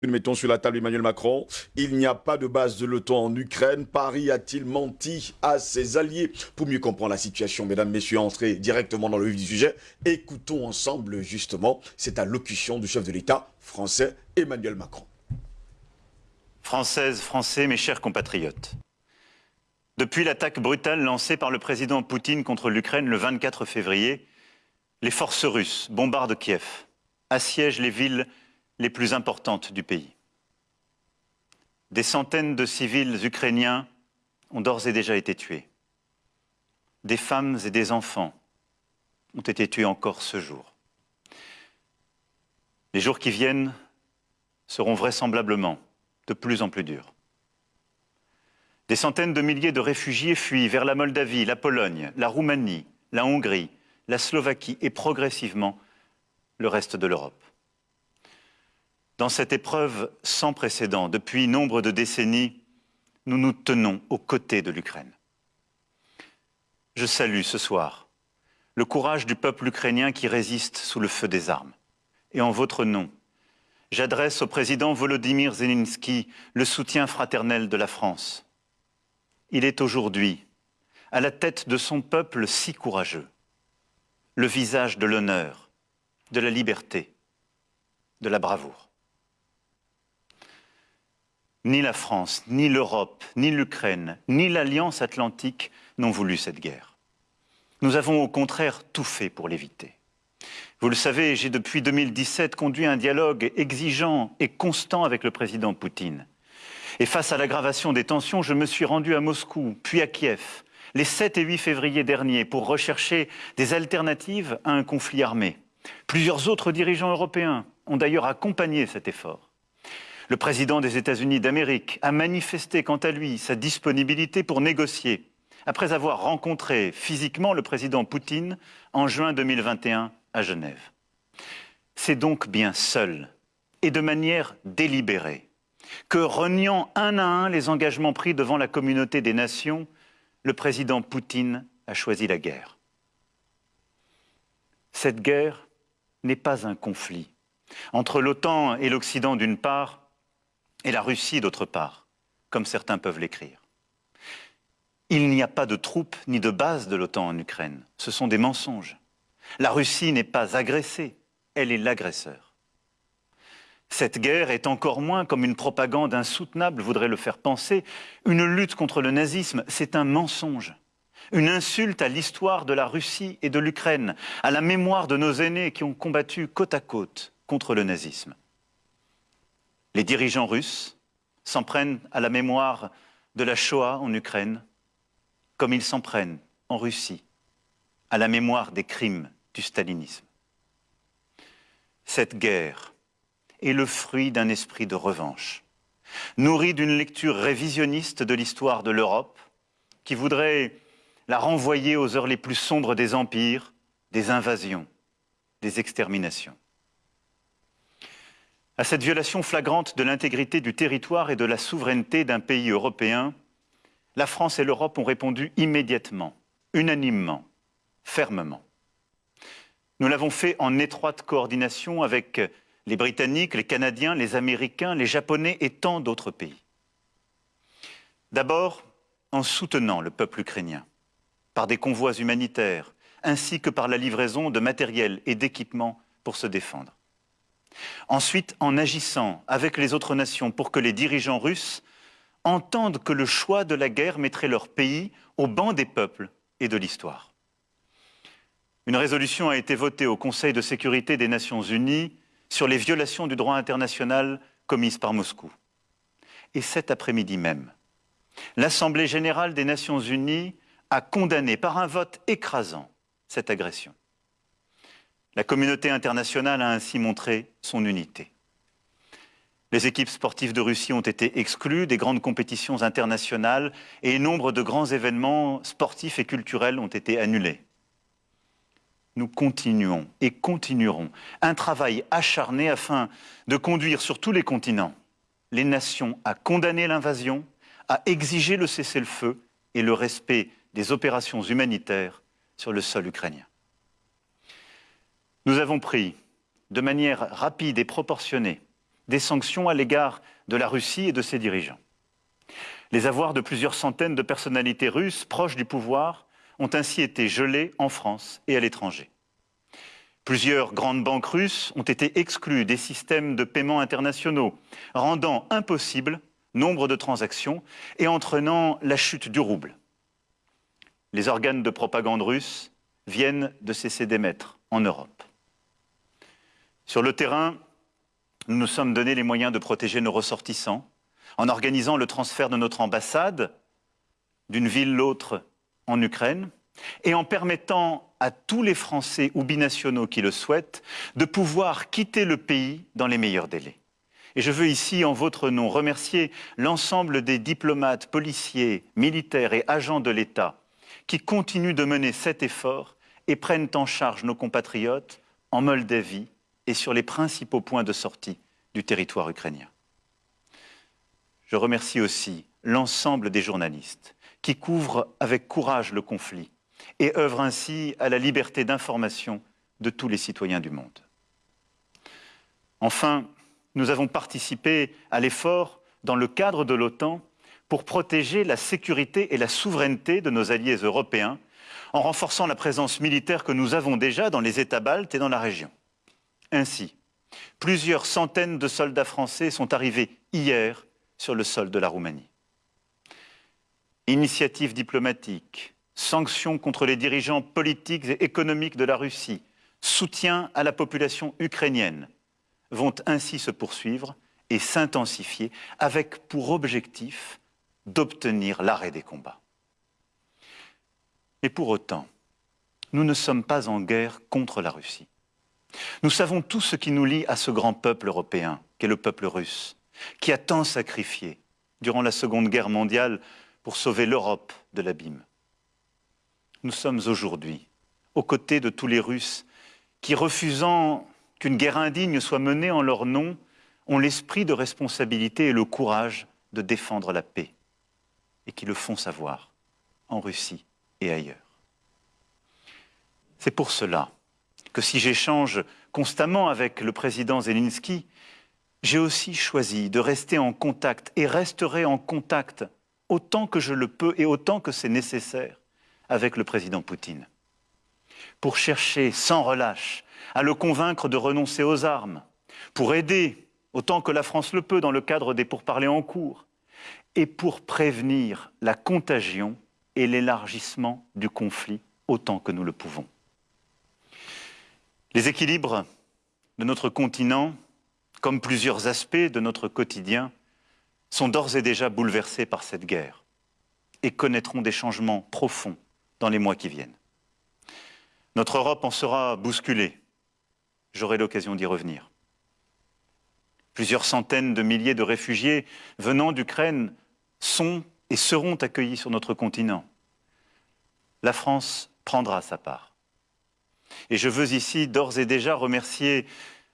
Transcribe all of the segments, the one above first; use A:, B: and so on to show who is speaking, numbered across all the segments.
A: Nous mettons sur la table Emmanuel Macron. Il n'y a pas de base de l'OTAN en Ukraine. Paris a-t-il menti à ses alliés? Pour mieux comprendre la situation, mesdames, messieurs, entrez directement dans le vif du sujet. Écoutons ensemble, justement, cette allocution du chef de l'État français, Emmanuel Macron.
B: Françaises, Français, mes chers compatriotes. Depuis l'attaque brutale lancée par le président Poutine contre l'Ukraine le 24 février, les forces russes bombardent Kiev, assiègent les villes les plus importantes du pays. Des centaines de civils ukrainiens ont d'ores et déjà été tués. Des femmes et des enfants ont été tués encore ce jour. Les jours qui viennent seront vraisemblablement de plus en plus durs. Des centaines de milliers de réfugiés fuient vers la Moldavie, la Pologne, la Roumanie, la Hongrie, la Slovaquie et progressivement le reste de l'Europe. Dans cette épreuve sans précédent, depuis nombre de décennies, nous nous tenons aux côtés de l'Ukraine. Je salue ce soir le courage du peuple ukrainien qui résiste sous le feu des armes. Et en votre nom, j'adresse au président Volodymyr Zelensky le soutien fraternel de la France. Il est aujourd'hui à la tête de son peuple si courageux, le visage de l'honneur, de la liberté, de la bravoure. Ni la France, ni l'Europe, ni l'Ukraine, ni l'Alliance atlantique n'ont voulu cette guerre. Nous avons au contraire tout fait pour l'éviter. Vous le savez, j'ai depuis 2017 conduit un dialogue exigeant et constant avec le président Poutine. Et face à l'aggravation des tensions, je me suis rendu à Moscou, puis à Kiev, les 7 et 8 février dernier, pour rechercher des alternatives à un conflit armé. Plusieurs autres dirigeants européens ont d'ailleurs accompagné cet effort. Le président des États-Unis d'Amérique a manifesté quant à lui sa disponibilité pour négocier, après avoir rencontré physiquement le président Poutine en juin 2021 à Genève. C'est donc bien seul et de manière délibérée que, reniant un à un les engagements pris devant la communauté des nations, le président Poutine a choisi la guerre. Cette guerre n'est pas un conflit entre l'OTAN et l'Occident d'une part et la Russie d'autre part, comme certains peuvent l'écrire. Il n'y a pas de troupes ni de bases de l'OTAN en Ukraine. Ce sont des mensonges. La Russie n'est pas agressée, elle est l'agresseur. Cette guerre est encore moins, comme une propagande insoutenable voudrait le faire penser, une lutte contre le nazisme, c'est un mensonge. Une insulte à l'histoire de la Russie et de l'Ukraine, à la mémoire de nos aînés qui ont combattu côte à côte contre le nazisme. Les dirigeants russes s'en prennent à la mémoire de la Shoah en Ukraine, comme ils s'en prennent en Russie à la mémoire des crimes du stalinisme. Cette guerre est le fruit d'un esprit de revanche, nourri d'une lecture révisionniste de l'histoire de l'Europe, qui voudrait la renvoyer aux heures les plus sombres des empires, des invasions, des exterminations. À cette violation flagrante de l'intégrité du territoire et de la souveraineté d'un pays européen, la France et l'Europe ont répondu immédiatement, unanimement, fermement. Nous l'avons fait en étroite coordination avec les Britanniques, les Canadiens, les Américains, les Japonais et tant d'autres pays. D'abord, en soutenant le peuple ukrainien, par des convois humanitaires, ainsi que par la livraison de matériel et d'équipements pour se défendre. Ensuite, en agissant avec les autres nations pour que les dirigeants russes entendent que le choix de la guerre mettrait leur pays au banc des peuples et de l'histoire. Une résolution a été votée au Conseil de sécurité des Nations Unies sur les violations du droit international commises par Moscou. Et cet après-midi même, l'Assemblée générale des Nations Unies a condamné par un vote écrasant cette agression. La communauté internationale a ainsi montré son unité. Les équipes sportives de Russie ont été exclues des grandes compétitions internationales et nombre de grands événements sportifs et culturels ont été annulés. Nous continuons et continuerons un travail acharné afin de conduire sur tous les continents les nations à condamner l'invasion, à exiger le cessez-le-feu et le respect des opérations humanitaires sur le sol ukrainien. Nous avons pris, de manière rapide et proportionnée, des sanctions à l'égard de la Russie et de ses dirigeants. Les avoirs de plusieurs centaines de personnalités russes proches du pouvoir ont ainsi été gelés en France et à l'étranger. Plusieurs grandes banques russes ont été exclues des systèmes de paiement internationaux, rendant impossible nombre de transactions et entraînant la chute du rouble. Les organes de propagande russes viennent de cesser d'émettre en Europe. Sur le terrain, nous nous sommes donné les moyens de protéger nos ressortissants en organisant le transfert de notre ambassade d'une ville l'autre en Ukraine et en permettant à tous les Français ou binationaux qui le souhaitent de pouvoir quitter le pays dans les meilleurs délais. Et je veux ici, en votre nom, remercier l'ensemble des diplomates, policiers, militaires et agents de l'État qui continuent de mener cet effort et prennent en charge nos compatriotes en Moldavie et sur les principaux points de sortie du territoire ukrainien. Je remercie aussi l'ensemble des journalistes qui couvrent avec courage le conflit et œuvrent ainsi à la liberté d'information de tous les citoyens du monde. Enfin, nous avons participé à l'effort dans le cadre de l'OTAN pour protéger la sécurité et la souveraineté de nos alliés européens en renforçant la présence militaire que nous avons déjà dans les États baltes et dans la région. Ainsi, plusieurs centaines de soldats français sont arrivés hier sur le sol de la Roumanie. Initiatives diplomatiques, sanctions contre les dirigeants politiques et économiques de la Russie, soutien à la population ukrainienne vont ainsi se poursuivre et s'intensifier avec pour objectif d'obtenir l'arrêt des combats. Et pour autant, nous ne sommes pas en guerre contre la Russie. Nous savons tout ce qui nous lie à ce grand peuple européen, qu'est le peuple russe, qui a tant sacrifié durant la Seconde Guerre mondiale pour sauver l'Europe de l'abîme. Nous sommes aujourd'hui aux côtés de tous les Russes qui, refusant qu'une guerre indigne soit menée en leur nom, ont l'esprit de responsabilité et le courage de défendre la paix, et qui le font savoir en Russie et ailleurs. C'est pour cela que si j'échange constamment avec le président Zelensky, j'ai aussi choisi de rester en contact et resterai en contact autant que je le peux et autant que c'est nécessaire avec le président Poutine, pour chercher sans relâche à le convaincre de renoncer aux armes, pour aider autant que la France le peut dans le cadre des pourparlers en cours, et pour prévenir la contagion et l'élargissement du conflit autant que nous le pouvons. Les équilibres de notre continent, comme plusieurs aspects de notre quotidien, sont d'ores et déjà bouleversés par cette guerre et connaîtront des changements profonds dans les mois qui viennent. Notre Europe en sera bousculée. J'aurai l'occasion d'y revenir. Plusieurs centaines de milliers de réfugiés venant d'Ukraine sont et seront accueillis sur notre continent. La France prendra sa part. Et je veux ici d'ores et déjà remercier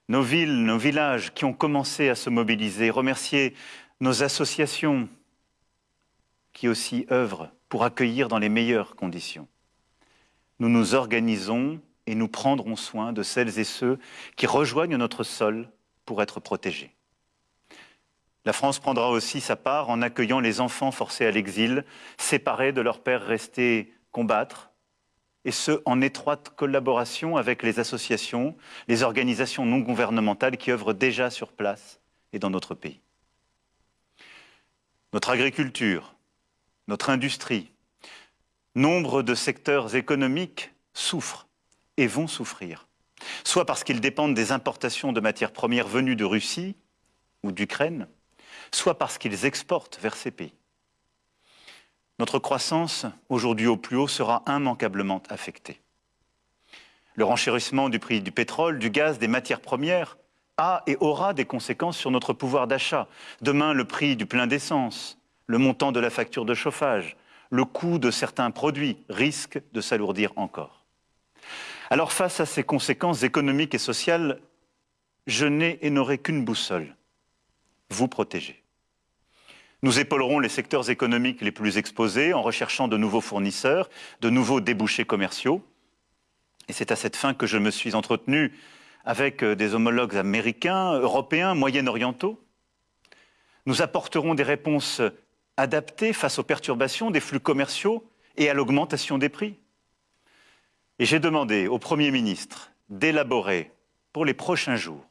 B: nos villes, nos villages qui ont commencé à se mobiliser, remercier nos associations qui aussi œuvrent pour accueillir dans les meilleures conditions. Nous nous organisons et nous prendrons soin de celles et ceux qui rejoignent notre sol pour être protégés. La France prendra aussi sa part en accueillant les enfants forcés à l'exil, séparés de leurs pères restés combattre, et ce, en étroite collaboration avec les associations, les organisations non gouvernementales qui œuvrent déjà sur place et dans notre pays. Notre agriculture, notre industrie, nombre de secteurs économiques souffrent et vont souffrir, soit parce qu'ils dépendent des importations de matières premières venues de Russie ou d'Ukraine, soit parce qu'ils exportent vers ces pays. Notre croissance, aujourd'hui au plus haut, sera immanquablement affectée. Le renchérissement du prix du pétrole, du gaz, des matières premières a et aura des conséquences sur notre pouvoir d'achat. Demain, le prix du plein d'essence, le montant de la facture de chauffage, le coût de certains produits risquent de s'alourdir encore. Alors face à ces conséquences économiques et sociales, je n'ai et n'aurai qu'une boussole, vous protéger. Nous épaulerons les secteurs économiques les plus exposés en recherchant de nouveaux fournisseurs, de nouveaux débouchés commerciaux. Et c'est à cette fin que je me suis entretenu avec euh, des homologues américains, européens, moyen-orientaux. Nous apporterons des réponses adaptées face aux perturbations des flux commerciaux et à l'augmentation des prix. Et j'ai demandé au Premier ministre d'élaborer pour les prochains jours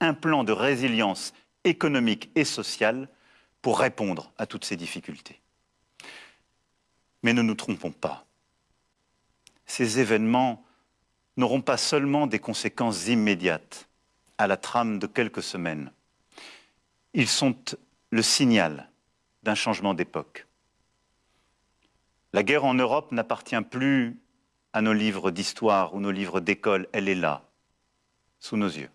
B: un plan de résilience économique et sociale pour répondre à toutes ces difficultés. Mais ne nous trompons pas. Ces événements n'auront pas seulement des conséquences immédiates à la trame de quelques semaines. Ils sont le signal d'un changement d'époque. La guerre en Europe n'appartient plus à nos livres d'histoire ou nos livres d'école, elle est là, sous nos yeux.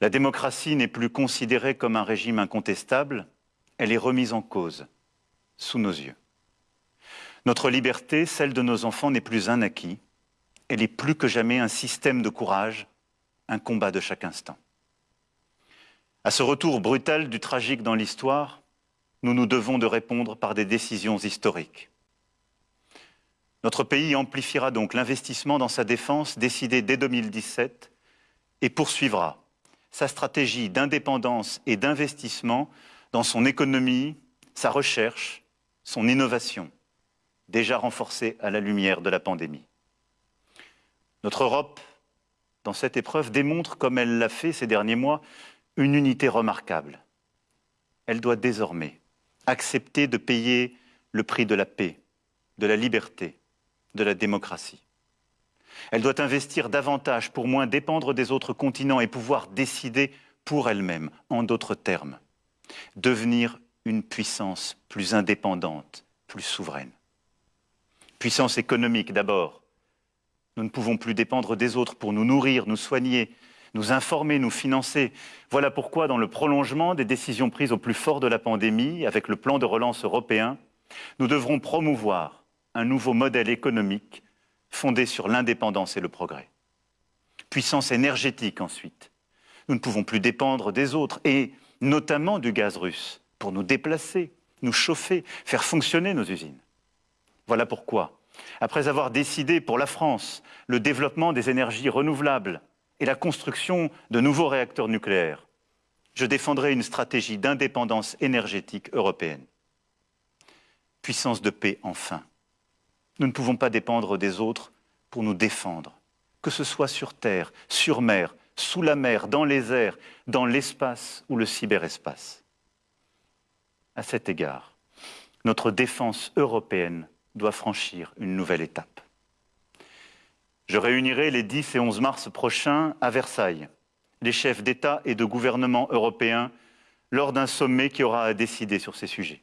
B: La démocratie n'est plus considérée comme un régime incontestable, elle est remise en cause, sous nos yeux. Notre liberté, celle de nos enfants, n'est plus un acquis, elle est plus que jamais un système de courage, un combat de chaque instant. À ce retour brutal du tragique dans l'histoire, nous nous devons de répondre par des décisions historiques. Notre pays amplifiera donc l'investissement dans sa défense décidé dès 2017 et poursuivra sa stratégie d'indépendance et d'investissement dans son économie, sa recherche, son innovation, déjà renforcée à la lumière de la pandémie. Notre Europe, dans cette épreuve, démontre, comme elle l'a fait ces derniers mois, une unité remarquable. Elle doit désormais accepter de payer le prix de la paix, de la liberté, de la démocratie. Elle doit investir davantage pour moins dépendre des autres continents et pouvoir décider pour elle-même, en d'autres termes, devenir une puissance plus indépendante, plus souveraine. Puissance économique d'abord. Nous ne pouvons plus dépendre des autres pour nous nourrir, nous soigner, nous informer, nous financer. Voilà pourquoi, dans le prolongement des décisions prises au plus fort de la pandémie, avec le plan de relance européen, nous devrons promouvoir un nouveau modèle économique fondé sur l'indépendance et le progrès. Puissance énergétique ensuite. Nous ne pouvons plus dépendre des autres, et notamment du gaz russe, pour nous déplacer, nous chauffer, faire fonctionner nos usines. Voilà pourquoi, après avoir décidé pour la France le développement des énergies renouvelables et la construction de nouveaux réacteurs nucléaires, je défendrai une stratégie d'indépendance énergétique européenne. Puissance de paix enfin. Nous ne pouvons pas dépendre des autres pour nous défendre, que ce soit sur terre, sur mer, sous la mer, dans les airs, dans l'espace ou le cyberespace. À cet égard, notre défense européenne doit franchir une nouvelle étape. Je réunirai les 10 et 11 mars prochains à Versailles les chefs d'État et de gouvernement européens lors d'un sommet qui aura à décider sur ces sujets.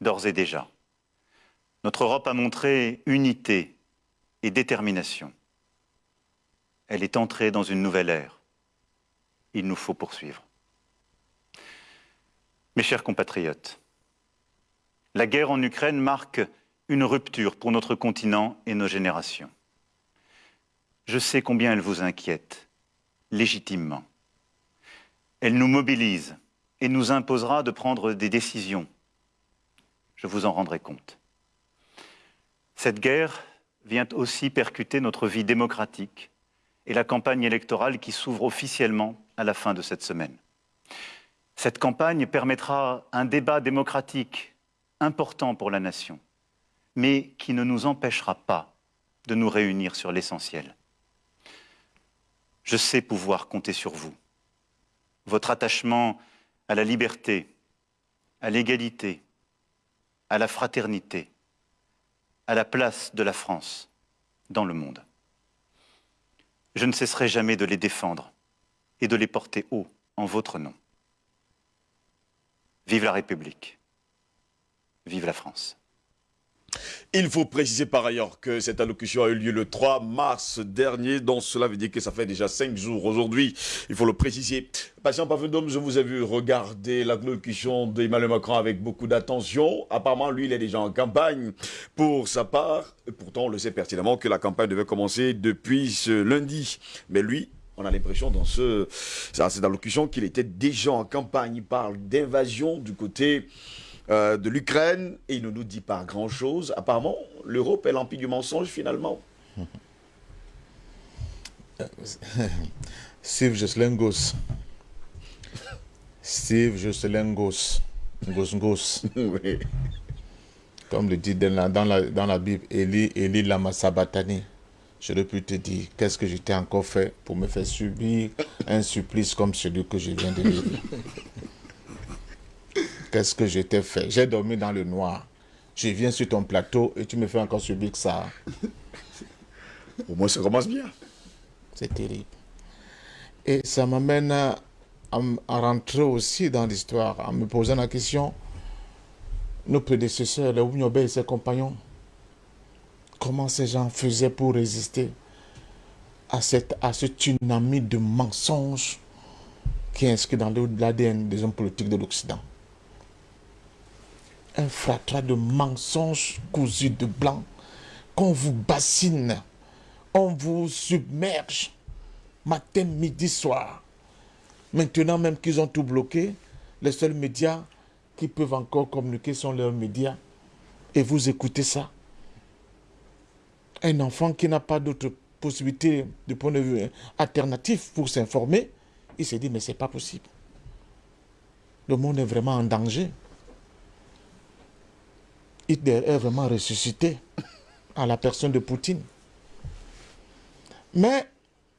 B: D'ores et déjà, notre Europe a montré unité et détermination. Elle est entrée dans une nouvelle ère. Il nous faut poursuivre. Mes chers compatriotes, la guerre en Ukraine marque une rupture pour notre continent et nos générations. Je sais combien elle vous inquiète, légitimement. Elle nous mobilise et nous imposera de prendre des décisions. Je vous en rendrai compte. Cette guerre vient aussi percuter notre vie démocratique et la campagne électorale qui s'ouvre officiellement à la fin de cette semaine. Cette campagne permettra un débat démocratique important pour la nation, mais qui ne nous empêchera pas de nous réunir sur l'essentiel. Je sais pouvoir compter sur vous. Votre attachement à la liberté, à l'égalité, à la fraternité, à la place de la France dans le monde. Je ne cesserai jamais de les défendre et de les porter haut en votre nom. Vive la République. Vive la France.
A: Il faut préciser par ailleurs que cette allocution a eu lieu le 3 mars dernier, donc cela veut dire que ça fait déjà cinq jours aujourd'hui. Il faut le préciser. Patient Pavendom, je vous ai vu regarder l'allocution d'Emmanuel Macron avec beaucoup d'attention. Apparemment, lui, il est déjà en campagne pour sa part. Pourtant, on le sait pertinemment que la campagne devait commencer depuis ce lundi. Mais lui, on a l'impression dans ce, cette allocution qu'il était déjà en campagne. Il parle d'invasion du côté euh, de l'Ukraine et il ne nous dit pas grand-chose. Apparemment, l'Europe est l'empire du mensonge finalement.
C: Steve Jocelyn. Steve Jocelyn Goss. Goss Goss.
A: Oui.
C: Comme le dit dans la, dans la, dans la Bible, Eli, Eli Lama Sabatani. J'aurais pu te dire qu'est-ce que j'étais encore fait pour me faire subir un supplice comme celui que je viens de vivre. Qu'est-ce que j'étais fait J'ai dormi dans le noir. Je viens sur ton plateau et tu me fais encore subir que ça.
A: Au moins, ça commence bien.
C: C'est terrible. Et ça m'amène à, à m- à rentrer aussi dans l'histoire, en me posant la question, nos prédécesseurs, les Ounyobe et ses compagnons, comment ces gens faisaient pour résister à, cette, à ce tsunami de mensonges qui est inscrit dans l'ADN des hommes politiques de l'Occident? Un fratras de mensonges cousus de blanc, qu'on vous bassine, on vous submerge matin, midi, soir. Maintenant même qu'ils ont tout bloqué, les seuls médias qui peuvent encore communiquer sont leurs médias. Et vous écoutez ça. Un enfant qui n'a pas d'autre possibilité de point de vue alternatif pour s'informer, il se dit mais c'est pas possible. Le monde est vraiment en danger. Hitler est vraiment ressuscité à la personne de Poutine. Mais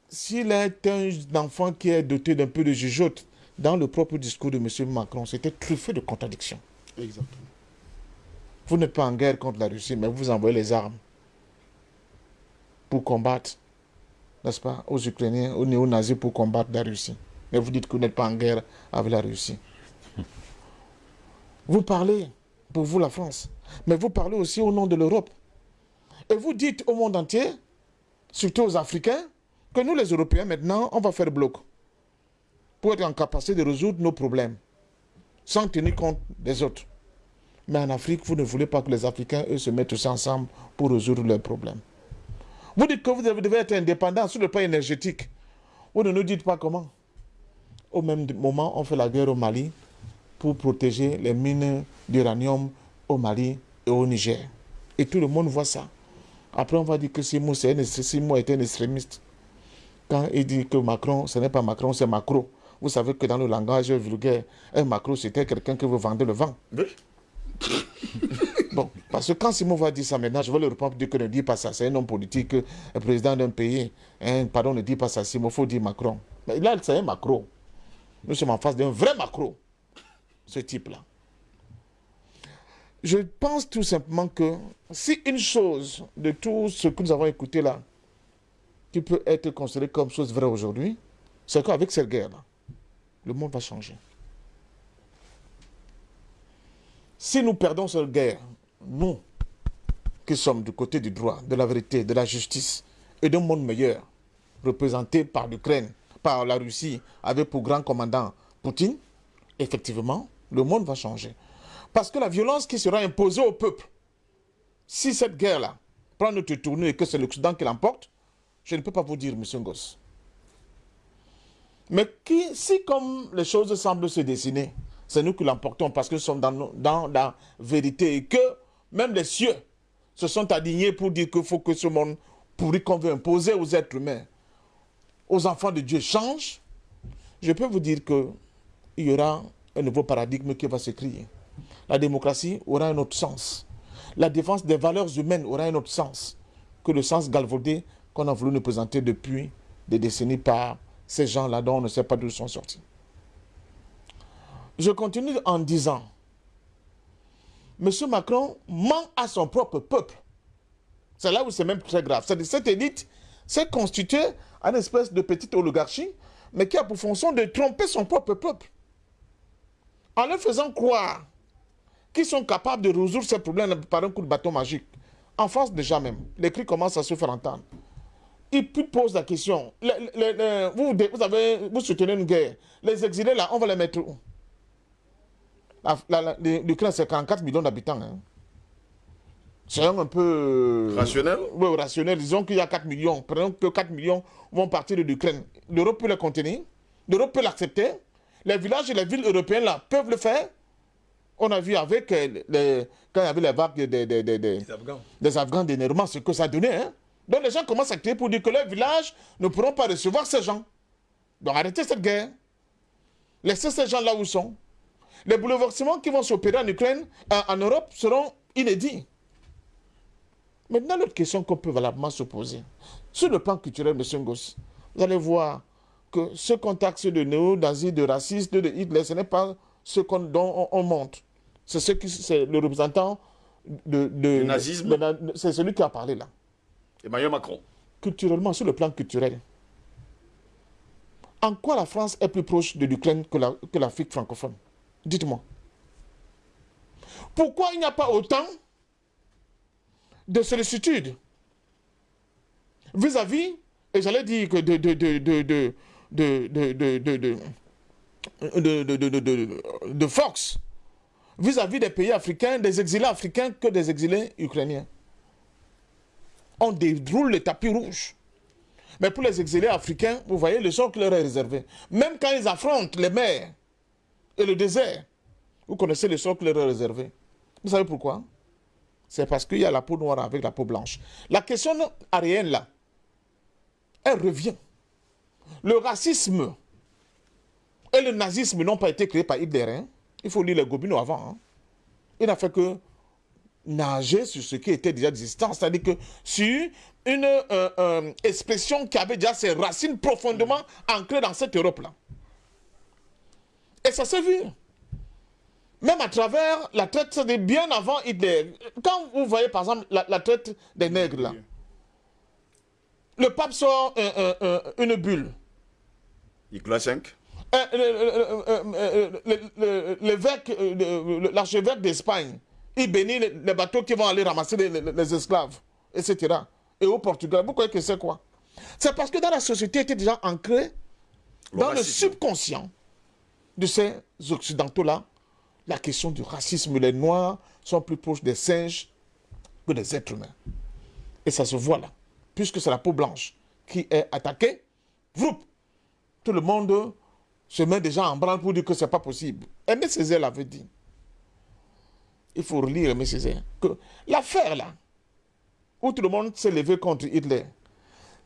C: s'il est un enfant qui est doté d'un peu de jugeote, dans le propre discours de M. Macron, c'était truffé de contradictions.
A: Exactement.
C: Vous n'êtes pas en guerre contre la Russie, mais vous envoyez les armes pour combattre, n'est-ce pas, aux Ukrainiens, aux néo-nazis pour combattre la Russie. Mais vous dites que vous n'êtes pas en guerre avec la Russie. Vous parlez, pour vous la France, mais vous parlez aussi au nom de l'Europe. Et vous dites au monde entier, surtout aux Africains, que nous les Européens maintenant, on va faire bloc pour être en capacité de résoudre nos problèmes, sans tenir compte des autres. Mais en Afrique, vous ne voulez pas que les Africains, eux, se mettent aussi ensemble pour résoudre leurs problèmes. Vous dites que vous devez être indépendant sur le plan énergétique. Vous ne nous dites pas comment. Au même moment, on fait la guerre au Mali pour protéger les mines d'uranium au Mali et au Niger. Et tout le monde voit ça. Après, on va dire que Simon, c'est un, Simon est un extrémiste. Quand il dit que Macron, ce n'est pas Macron, c'est Macron. Vous savez que dans le langage vulgaire, un Macron, c'était quelqu'un qui veut vendre le vent.
A: Oui.
C: Bon, parce que quand Simon va dire ça maintenant, je vais le reprendre dire que ne dit pas ça. C'est un homme politique, un président d'un pays. Hein, pardon, ne dit pas ça. Simon, il faut dire Macron. Mais là, c'est un Macron. Nous sommes en face d'un vrai Macron, ce type-là. Je pense tout simplement que si une chose de tout ce que nous avons écouté là, qui peut être considéré comme chose vraie aujourd'hui, c'est qu'avec cette guerre-là, le monde va changer. Si nous perdons cette guerre, nous, qui sommes du côté du droit, de la vérité, de la justice et d'un monde meilleur, représenté par l'Ukraine, par la Russie, avec pour grand commandant Poutine, effectivement, le monde va changer. Parce que la violence qui sera imposée au peuple, si cette guerre-là prend notre tournure et que c'est l'Occident qui l'emporte, je ne peux pas vous dire, monsieur Ngoss. Mais si comme les choses semblent se dessiner, c'est nous qui l'emportons parce que nous sommes dans, la vérité et que même les cieux se sont alignés pour dire qu'il faut que ce monde pourri qu'on veut imposer aux êtres humains, aux enfants de Dieu change, je peux vous dire que il y aura un nouveau paradigme qui va se créer. La démocratie aura un autre sens. La défense des valeurs humaines aura un autre sens que le sens galvaudé qu'on a voulu nous présenter depuis des décennies par ces gens-là dont on ne sait pas d'où ils sont sortis. Je continue en disant, M. Macron ment à son propre peuple. C'est là où c'est même très grave. C'est-à-dire cette élite s'est constituée en espèce de petite oligarchie, mais qui a pour fonction de tromper son propre peuple. En leur faisant croire qu'ils sont capables de résoudre ces problèmes par un coup de bâton magique. En France déjà même, les cris commencent à se faire entendre. Il puis pose la question, les- les- les- vous, vous, avez, vous soutenez une guerre, les exilés là, on va les mettre où? L'Ukraine, c'est 44 millions d'habitants. hein. C'est un peu... euh,
A: Rationnel?
C: Oui, rationnel. Disons qu'il y a 4 millions. Prenons que 4 millions vont partir de l'Ukraine. L'Europe peut les contenir. L'Europe peut l'accepter. Les villages et les villes européennes là peuvent le faire. On a vu avec euh, les, quand il y avait les vagues des, des, des, des-
A: Afghans.
C: des Afghans ce que ça donnait. hein. Donc les gens commencent à crier pour dire que leurs villages ne pourront pas recevoir ces gens. Donc arrêtez cette guerre. Laissez ces gens là où ils sont. Les bouleversements qui vont s'opérer en Ukraine, en, Europe, seront inédits. Maintenant, l'autre question qu'on peut valablement se poser. Sur le plan culturel, M. Ngoss, vous allez voir que ce contexte de néo-nazis, de racistes, de Hitler, ce n'est pas ce dont on, monte. C'est ce qui, c'est le représentant de, de
A: nazisme.
C: C'est celui qui a parlé là.
A: Emmanuel Macron.
C: Culturellement, sur le plan culturel, en quoi la France est plus proche de l'Ukraine que l'Afrique francophone Dites-moi. Pourquoi il n'y a pas autant de sollicitude vis-à-vis, et j'allais dire que de, de, de, de force vis-à-vis des pays africains, des exilés africains que des exilés ukrainiens. On déroule le tapis rouge. Mais pour les exilés africains, vous voyez le sort leur est réservé. Même quand ils affrontent les mers et le désert, vous connaissez le sort qui leur est réservé. Vous savez pourquoi? C'est parce qu'il y a la peau noire avec la peau blanche. La question arienne là, elle revient. Le racisme et le nazisme n'ont pas été créés par Hitler. Il faut lire les Gobineaux avant. Hein. Il n'a fait que nager sur ce qui était déjà existant, c'est-à-dire que sur une euh, euh, expression qui avait déjà ses racines profondément ancrées dans cette Europe-là. Et ça s'est vu. Même à travers la traite, de bien avant Hitler. Quand vous voyez par exemple la, traite des nègres là, le pape sort une bulle.
A: Nicolas V
C: L'évêque, l'archevêque d'Espagne, il bénit les, bateaux qui vont aller ramasser les, esclaves, etc. Et au Portugal, vous croyez que c'est quoi? C'est parce que dans la société était déjà ancré dans le subconscient de ces occidentaux-là, la question du racisme. Les Noirs sont plus proches des singes que des êtres humains. Et ça se voit là. Puisque c'est la peau blanche qui est attaquée, tout le monde se met déjà en branle pour dire que ce n'est pas possible. Aimé Césaire l'avait dit il faut relire M. Césaire, que l'affaire là, où tout le monde s'est levé contre Hitler,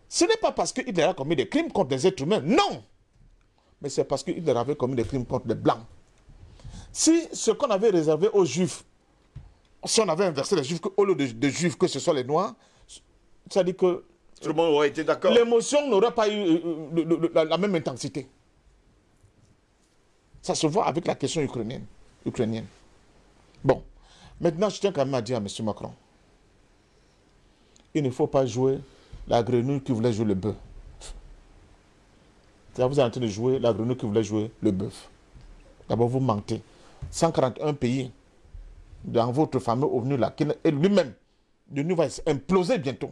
C: ce n'est pas parce que Hitler a commis des crimes contre des êtres humains, non. Mais c'est parce que Hitler avait commis des crimes contre les Blancs. Si ce qu'on avait réservé aux Juifs, si on avait inversé les Juifs, au lieu de, Juifs, que ce soit les Noirs, ça dit que...
A: Tout le monde aurait été d'accord.
C: L'émotion n'aurait pas eu euh, euh, la, même intensité. Ça se voit avec la question ukrainienne. Bon. Maintenant, je tiens quand même à dire à M. Macron, il ne faut pas jouer la grenouille qui voulait jouer le bœuf. Vous êtes en train de jouer la grenouille qui voulait jouer le bœuf. D'abord, vous mentez. 141 pays dans votre fameux ONU là, et lui-même, l'ONU va imploser bientôt.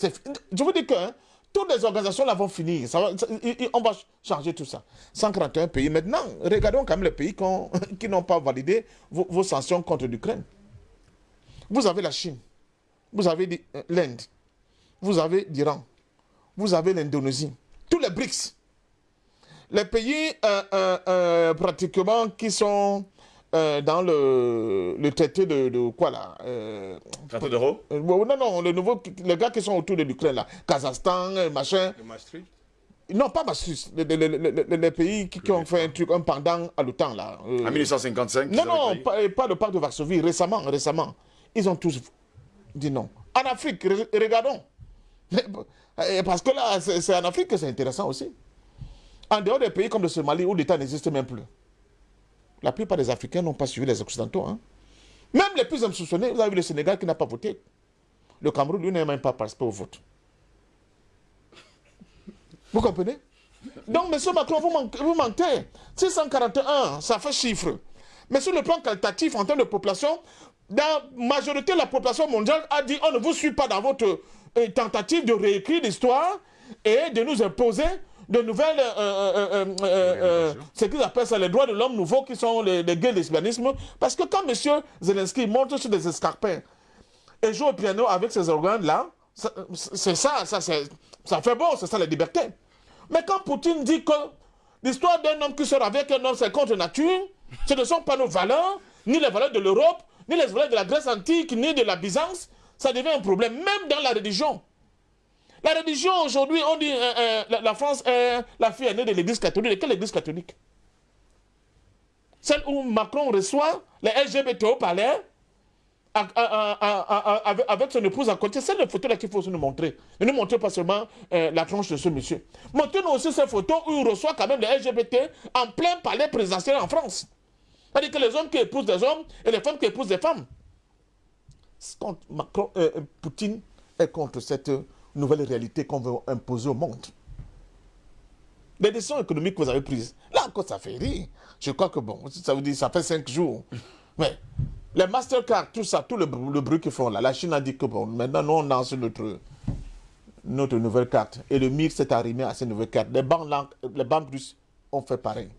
C: Je vous dis que hein, toutes les organisations là vont finir. on va changer tout ça. 141 pays. Maintenant, regardons quand même les pays qui n'ont pas validé vos, vos sanctions contre l'Ukraine. Vous avez la Chine, vous avez euh, l'Inde, vous avez l'Iran, vous avez l'Indonésie, tous les BRICS. Les pays euh, euh, pratiquement qui sont dans le, le, traité de, quoi là
A: Traité d'euro
C: Non, non, le nouveau, les gars qui sont autour de l'Ukraine là, Kazakhstan, machin.
A: Le Maastricht
C: non, pas Maastricht, les, pays qui, ont fait un truc, un pendant à l'OTAN là.
A: en 1955
C: Non, non, pas, pas, le pacte de Varsovie, récemment, récemment. Ils ont tous dit non. En Afrique, regardons. Parce que là, c'est en Afrique que c'est intéressant aussi. En dehors des pays comme le Somalie où l'État n'existe même plus. La plupart des Africains n'ont pas suivi les Occidentaux. Hein. Même les plus insoupçonnés, vous avez vu le Sénégal qui n'a pas voté. Le Cameroun, lui, n'a même pas participé au vote. Vous comprenez? Donc, M. Macron, vous, mentez. 641, ça fait chiffre. Mais sur le plan qualitatif, en termes de population, la majorité de la population mondiale a dit on ne vous suit pas dans votre euh, tentative de réécrire l'histoire et de nous imposer de nouvelles, euh, euh, ce qu'ils appellent ça les droits de l'homme nouveaux qui sont les, les gays lesbianisme. Parce que quand M. Zelensky monte sur des escarpins et joue au piano avec ses organes-là, c'est ça, ça, ça fait bon, c'est ça la liberté. Mais quand Poutine dit que l'histoire d'un homme qui sort avec un homme, c'est contre nature, ce ne sont pas nos valeurs, ni les valeurs de l'Europe, ni les valeurs de la Grèce antique, ni de la Byzance, ça devient un problème, même dans la religion. La religion, aujourd'hui, on dit euh, euh, la, France est la fille aînée de l'église catholique. De quelle église catholique? Celle où Macron reçoit les LGBT au palais avec, son épouse à côté. C'est la photo là qu'il faut nous montrer. Ne nous montrez pas seulement euh, la tranche de ce monsieur. Montrez-nous aussi ces photos où il reçoit quand même les LGBT en plein palais présidentiel en France. C'est-à-dire que les hommes qui épousent des hommes et les femmes qui épousent des femmes. Contre Macron, euh, Poutine est contre cette nouvelle réalité qu'on veut imposer au monde. Les décisions économiques que vous avez prises, là encore ça fait rire. Je crois que bon, ça veut dire ça fait cinq jours. Mais les Mastercard, tout ça, tout le, br- le bruit qu'ils font là, la Chine a dit que bon, maintenant nous on lance notre, notre nouvelle carte. Et le MIR s'est arrimé à cette nouvelle carte. Les banques, les banques russes ont fait pareil.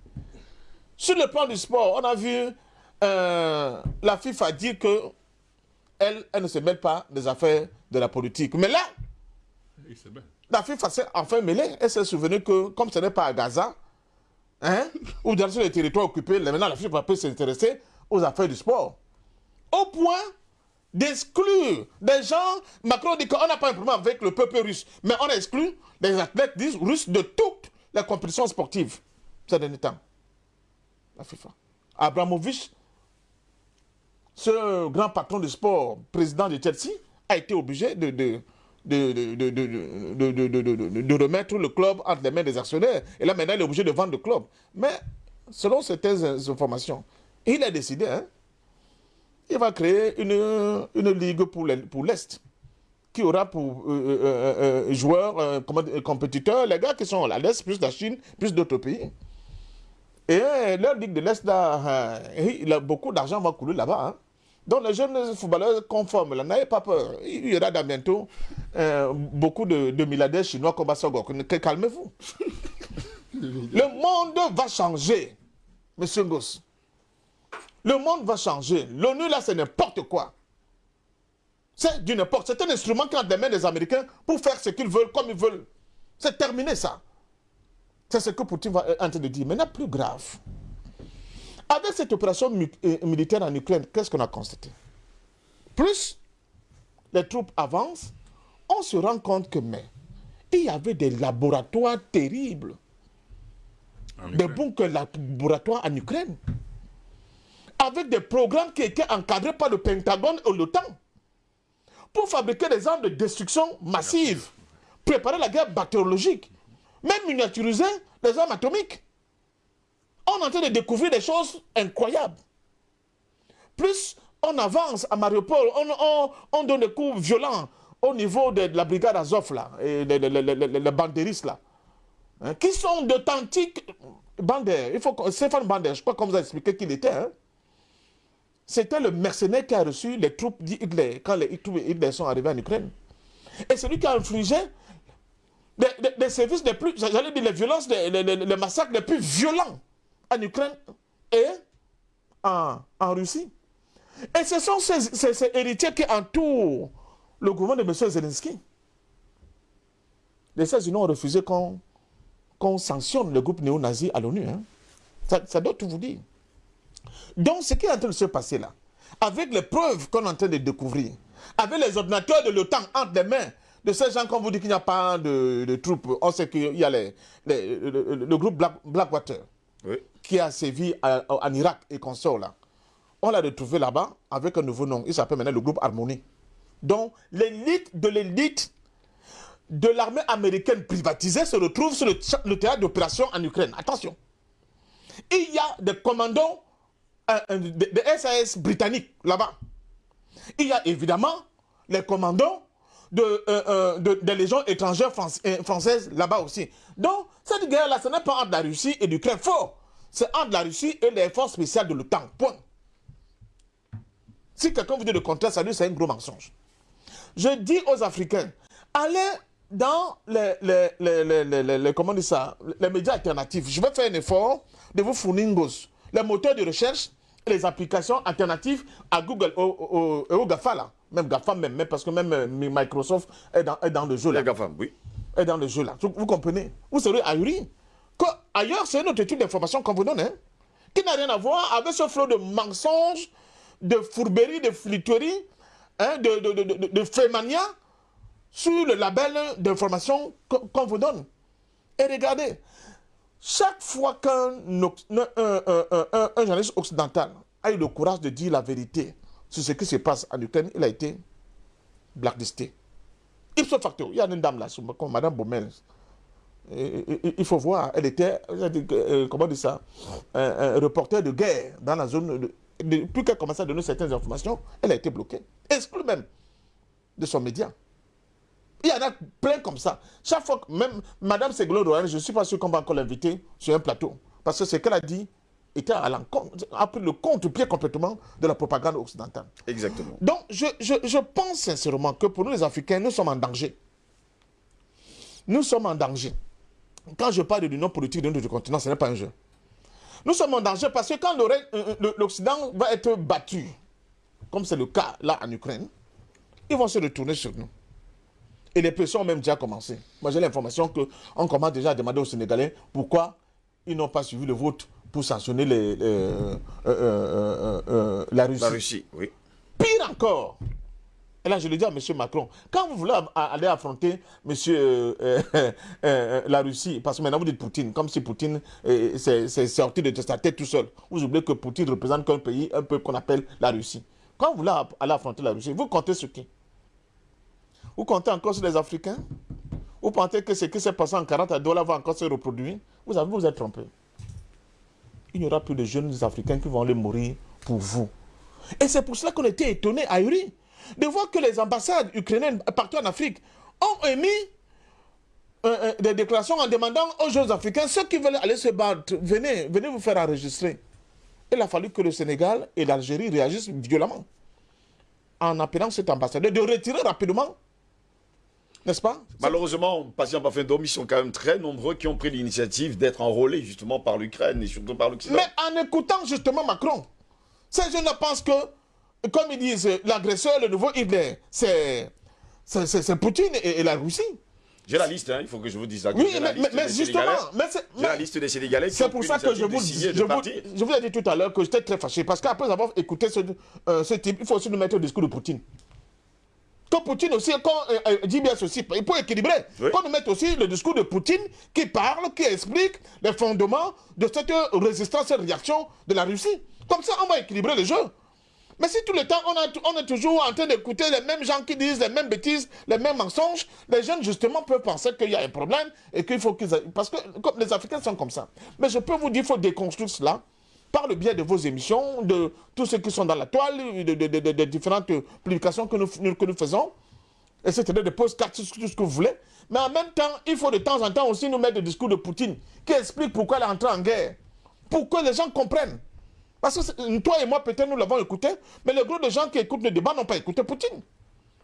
C: Sur le plan du sport, on a vu euh, la FIFA dire que elle, elle ne se mêle pas des affaires de la politique. Mais là. La FIFA s'est enfin mêlée. Elle s'est souvenue que, comme ce n'est pas à Gaza, hein, ou dans les territoires occupés, maintenant la FIFA peut s'intéresser aux affaires du sport. Au point d'exclure des gens. Macron dit qu'on n'a pas un problème avec le peuple russe, mais on exclut les athlètes russes de toutes les compétitions sportives ces derniers temps. La FIFA. Abramovich, ce grand patron du sport, président de Chelsea, a été obligé de, de, de, de, de, de, remettre le club entre les mains des actionnaires. Et là, maintenant, il est obligé de vendre le club. Mais, selon certaines informations, il a décidé, hein, il va créer une, une ligue pour l'Est, qui aura pour euh, euh, euh, euh, joueurs, euh, compétiteurs, les gars qui sont à l'Est, plus la Chine, plus d'autres pays. Et euh, leur ligue de l'Est, euh, beaucoup d'argent va couler là-bas. hein. Donc les jeunes footballeurs conformes, là, n'ayez pas peur. Il y aura dans bientôt euh, beaucoup de, de milliardaires chinois comme Bassogok. Calmez-vous. Le monde va changer, monsieur Ngoss. Le monde va changer. L'ONU, là, c'est n'importe quoi. C'est du n'importe. C'est un instrument qui est entre les mains des Américains pour faire ce qu'ils veulent, comme ils veulent. C'est terminé, ça. C'est ce que Poutine va en train de dire. Maintenant, plus grave. Avec cette opération euh, militaire en Ukraine, qu'est-ce qu'on a constaté? Plus les troupes avancent, on se rend compte que, mais, il y avait des laboratoires terribles, des bunkers laboratoires en Ukraine, avec des programmes qui étaient encadrés par le Pentagone et l'OTAN, pour fabriquer des armes de destruction massive, préparer la guerre bactériologique, même miniaturiser les armes atomiques. On est en train de découvrir des choses incroyables. Plus on avance à Mariupol, on, on- on donne des coups violents au niveau de, la brigade Azov, là, les, les, les, les- les- les là, hein, qui sont d'authentiques bandères. Il faut Stéphane Bander, je crois qu'on vous a expliqué qui il était. hein. C'était le mercenaire qui a reçu les troupes d'Hitler quand les troupes d'Hitler sont arrivées en Ukraine. Et celui qui a infligé des services les plus, j'allais dire les violences, les, les- les- les massacres les plus violents en Ukraine et en, Russie. Et ce sont ces, héritiers qui entourent le gouvernement de M. Zelensky. Les États-Unis ont refusé qu'on qu'on sanctionne le groupe néo-nazi à l'ONU. hein. Ça, doit tout vous dire. Donc, ce qui est en train de se passer là, avec les preuves qu'on est en train de découvrir, avec les ordinateurs de l'OTAN entre les mains de ces gens, quand vous dit qu'il n'y a pas de, troupes, on sait qu'il y a le, groupe Black- Blackwater
A: Oui.
C: Qui a sévi en Irak et consort là. On l'a retrouvé là-bas avec un nouveau nom. Il s'appelle maintenant le groupe Harmonie. Donc, l'élite de l'élite de l'armée américaine privatisée se retrouve sur le, théâtre d'opération en Ukraine. Attention. Il y a des commandos euh, euh, des des SAS britanniques là-bas. Il y a évidemment les commandos de, euh, euh, de- des légions étrangères françaises là-bas aussi. Donc, cette guerre-là, ce n'est pas entre la Russie et l'Ukraine. Faux. C'est entre la Russie et les forces spéciales de l'OTAN. Point. Si quelqu'un vous dit le contraire, ça lui, c'est un gros mensonge. Je dis aux Africains, allez dans les, les, les, les, les- les- les- comment dit ça, les médias alternatifs. Je vais faire un effort de vous fournir. Les moteurs de recherche et les applications alternatives à Google, au, au, au- au GAFA là. Même GAFA même, même parce que même euh, Microsoft est dans, est dans le jeu là
A: Les GAFAM, oui.
C: est dans le jeu là. Vous, vous comprenez? Vous serez ahuri. Ailleurs, c'est une autre étude d'information qu'on vous donne, hein, qui n'a rien à voir avec ce flot de mensonges, de fourberies, de flitteries, hein, de, de, de, de, de faits mania sur le label d'information qu'on vous donne. Et regardez, chaque fois qu'un journaliste occidental a eu le courage de dire la vérité sur ce qui se passe en Ukraine, il a été blacklisté. Ipso facto, il y a une dame là, Madame Baumel. Il faut voir, elle était, euh, comment dire ça, un, un reporter de guerre dans la zone. De, depuis qu'elle commençait à donner certaines informations, elle a été bloquée, exclue même de son média. Il y en a plein comme ça. Chaque fois, que même Madame Ségolène Royal, je ne suis pas sûr qu'on va encore l'inviter sur un plateau. Parce que ce qu'elle a dit était à l'encontre, a pris le contre-pied complètement de la propagande occidentale.
A: Exactement.
C: Donc, je, je- je pense sincèrement que pour nous les Africains, nous sommes en danger. Nous sommes en danger. Quand je parle de l'union politique de notre continent, ce n'est pas un jeu. Nous sommes en danger parce que quand euh, euh, l'Occident va être battu, comme c'est le cas là en Ukraine, ils vont se retourner sur nous. Et les pressions ont même déjà commencé. Moi, j'ai l'information qu'on commence déjà à demander aux Sénégalais pourquoi ils n'ont pas suivi le vote pour sanctionner les, les, euh, euh, euh, euh, la Russie.
A: La Russie, oui.
C: Pire encore. Et là, je le dis à M. Macron, quand vous voulez aller affronter M. la Russie, parce que maintenant vous dites Poutine, comme si Poutine euh, s'est sorti de sa tête tout seul. Vous oubliez que Poutine représente qu'un pays, un peu qu'on appelle la Russie. Quand vous voulez aller affronter la Russie, vous comptez sur qui? Vous comptez encore sur les Africains? Vous pensez que ce qui s'est passé en 40 à Douala va encore se reproduire? Vous avez vous êtes trompé. Il n'y aura plus de jeunes Africains qui vont aller mourir pour vous. Et c'est pour cela qu'on était étonnés, ahuris, de voir que les ambassades ukrainiennes partout en Afrique ont émis euh, euh, des déclarations en demandant aux jeunes Africains, ceux qui veulent aller se battre, venez, venez vous faire enregistrer. Il a fallu que le Sénégal et l'Algérie réagissent violemment en appelant cet ambassadeur de retirer rapidement, n'est-ce pas?
A: Malheureusement, patient pas fin d'homme, ils sont quand même très nombreux qui ont pris l'initiative d'être enrôlés justement par l'Ukraine et surtout par l'Occident.
C: Mais en écoutant justement Macron, ces jeunes pensent que, comme ils disent, l'agresseur, le nouveau Hitler, c'est Poutine et, et la Russie.
A: J'ai la liste, hein, il faut que je vous dise ça.
C: Oui, mais,
A: liste
C: mais- mais justement,
A: Sénégalais.
C: mais c'est-
A: J'ai la liste des Sénégalais
C: c'est pour ça que je vous, je, vous, je vous ai dit tout à l'heure que j'étais très fâché. Parce qu'après avoir écouté ce, euh, ce type, il faut aussi nous mettre au discours de Poutine. Que Poutine aussi, quand euh, euh, JBS aussi, il faut équilibrer.
A: Oui.
C: Qu'on nous mette aussi le discours de Poutine qui parle, qui explique les fondements de cette résistance, cette réaction de la Russie. Comme ça, on va équilibrer le jeu. Mais si tout le temps, on, est toujours en train d'écouter les mêmes gens qui disent les mêmes bêtises, les mêmes mensonges, les jeunes, justement, peuvent penser qu'il y a un problème et qu'il faut qu'ils... Parce que comme les Africains sont comme ça. Mais je peux vous dire, il faut déconstruire cela par le biais de vos émissions, de tous ceux qui sont dans la toile, de, de- différentes publications que nous, que nous faisons, etc., de postcards, tout ce que vous voulez. Mais en même temps, il faut de temps en temps aussi nous mettre le discours de Poutine qui explique pourquoi elle est entrée en guerre. Pour que les gens comprennent. Parce que toi et moi, peut-être nous l'avons écouté, mais le gros de gens qui écoutent le débat n'ont pas écouté Poutine.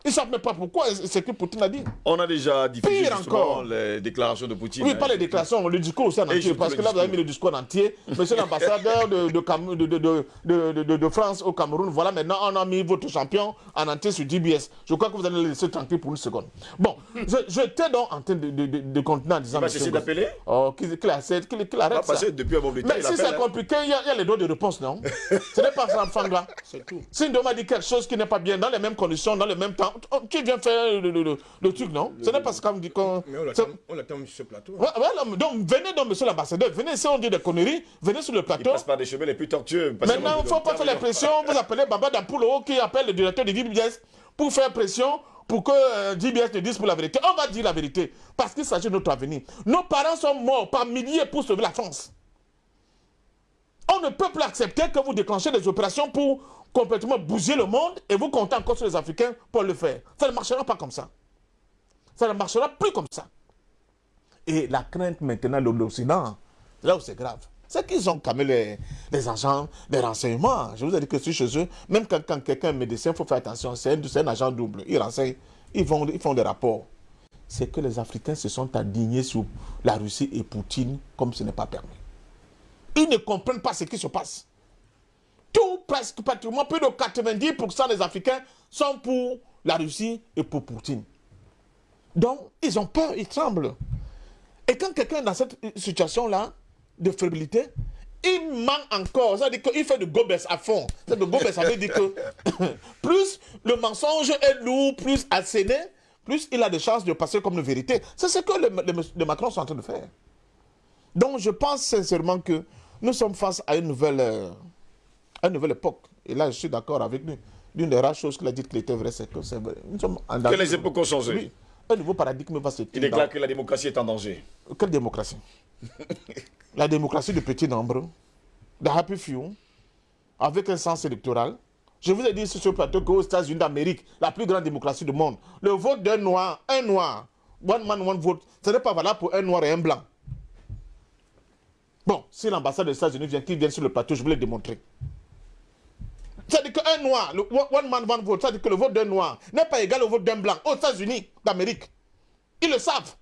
C: Ils ne savent même pas pourquoi c'est que Poutine a dit.
A: On a déjà diffusé
C: Pire encore.
A: les déclarations de Poutine.
C: Oui,
A: hein.
C: pas les déclarations, le discours aussi en entier. Parce que là, vous avez mis le discours en entier. Monsieur l'ambassadeur de, de, Cam- de, de, de, de- de- de France au Cameroun, voilà, maintenant, on a mis votre champion en entier sur DBS. Je crois que vous allez le laisser tranquille pour une seconde. Bon, je- j'étais donc en train de, de, de, de continuer en disant...
A: Il va cesser d'appeler
C: Oh, qu'il arrête,
A: On va
C: arrête ça.
A: passer depuis un moment de temps.
C: Mais si c'est
A: hein.
C: compliqué, il y, a, il y a les droits de réponse, non? Ce n'est pas ça, Fanga.
D: C'est tout.
C: Si une m'a dit quelque chose qui n'est pas bien, dans les mêmes conditions, dans le même temps, tu viens faire le, le- le- le truc, non? Ce n'est pas ce qu'on dit qu'on...
D: Mais on l'attend sur ce plateau.
C: Ouais, ouais, non, mais donc venez donc, monsieur l'ambassadeur, venez si on dit des conneries, venez sur le
A: Il
C: plateau.
A: passe par des chemins les plus tortueux.
C: Maintenant, il ne faut pas faire la pression, vous appelez Baba Dampulo qui appelle le directeur de DBS pour faire pression pour que euh, DBS ne dise pour la vérité. On va dire la vérité, parce qu'il s'agit de notre avenir. Nos parents sont morts par milliers pour sauver la France. On ne peut plus accepter que vous déclenchez des opérations pour complètement bouger le monde et vous comptez encore sur les Africains pour le faire. Ça ne marchera pas comme ça. Ça ne marchera plus comme ça. Et la crainte maintenant de l'Occident, là où c'est grave, c'est qu'ils ont quand même les, agents, les renseignements. Je vous ai dit que si chez eux, même quand, quelqu'un est médecin, il faut faire attention, c'est un, agent double. Ils renseignent, ils, ils font des rapports. C'est que les Africains se sont indignés sur la Russie et Poutine comme ce n'est pas permis. Ils ne comprennent pas ce qui se passe. Tout, presque pratiquement, plus de 90% des Africains sont pour la Russie et pour Poutine. Donc, ils ont peur, ils tremblent. Et quand quelqu'un est dans cette situation-là, de fébrilité, il ment encore. Ça veut dire qu'il fait de gobes à fond. C'est de gobes, ça veut dire que plus le mensonge est lourd, plus asséné, plus il a des chances de passer comme une vérité. C'est ce que les, les Macron sont en train de faire. Donc je pense sincèrement que nous sommes face à une nouvelle, euh, à une nouvelle époque. Et là, je suis d'accord avec lui. L'une des rares choses qu'il a dit qu'il était vrai, c'est que c'est vrai. Nous sommes en
A: Que les époques ont changé.
C: Oui. Un nouveau paradigme va se
A: Il déclare que la démocratie est en danger.
C: quelle démocratie? La démocratie de petit nombre, de happy few, avec un sens électoral. Je vous ai dit sur ce plateau qu'aux États-Unis d'Amérique, la plus grande démocratie du monde, le vote d'un noir, un noir, one man, one vote, ce n'est pas valable pour un noir et un blanc. Bon, si l'ambassade des États-Unis vient, qu'il vienne sur le plateau, je vais le démontrer. C'est-à-dire qu'un noir, le one man, one vote, c'est-à-dire que le vote d'un noir n'est pas égal au vote d'un blanc aux États-Unis d'Amérique. Ils le savent.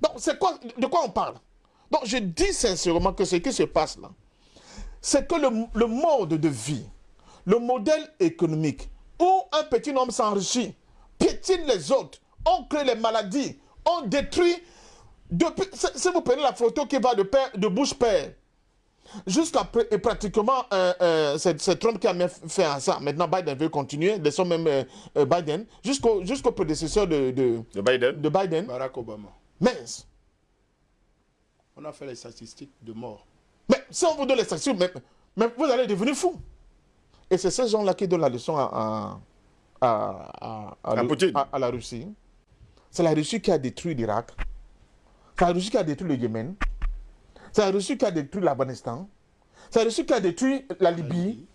C: Donc, c'est quoi, de quoi on parle? Donc, je dis sincèrement que ce qui se passe là, c'est que le, mode de vie, le modèle économique, où un petit homme s'enrichit, piétine les autres, on crée les maladies, on détruit. Si vous prenez la photo qui va de, père, de bouche-père, jusqu'à pr- et pratiquement, euh, euh, c'est Trump qui a mis fait à ça. Maintenant, Biden veut continuer, laissons même euh, Biden, jusqu'au jusqu'au prédécesseur de, de,
A: De Biden.
C: de Biden.
D: Barack Obama.
C: Mince.
D: On a fait les statistiques de mort.
C: Mais si on vous donne les statistiques, mais, mais vous allez devenir fou. Et c'est ces gens-là qui donnent la leçon à, à, à, à- à
A: À
C: le-
A: Poutine.
C: à- à la Russie. C'est la Russie qui a détruit l'Irak. C'est la Russie qui a détruit le Yémen. C'est la Russie qui a détruit l'Afghanistan. C'est la Russie qui a détruit la Libye.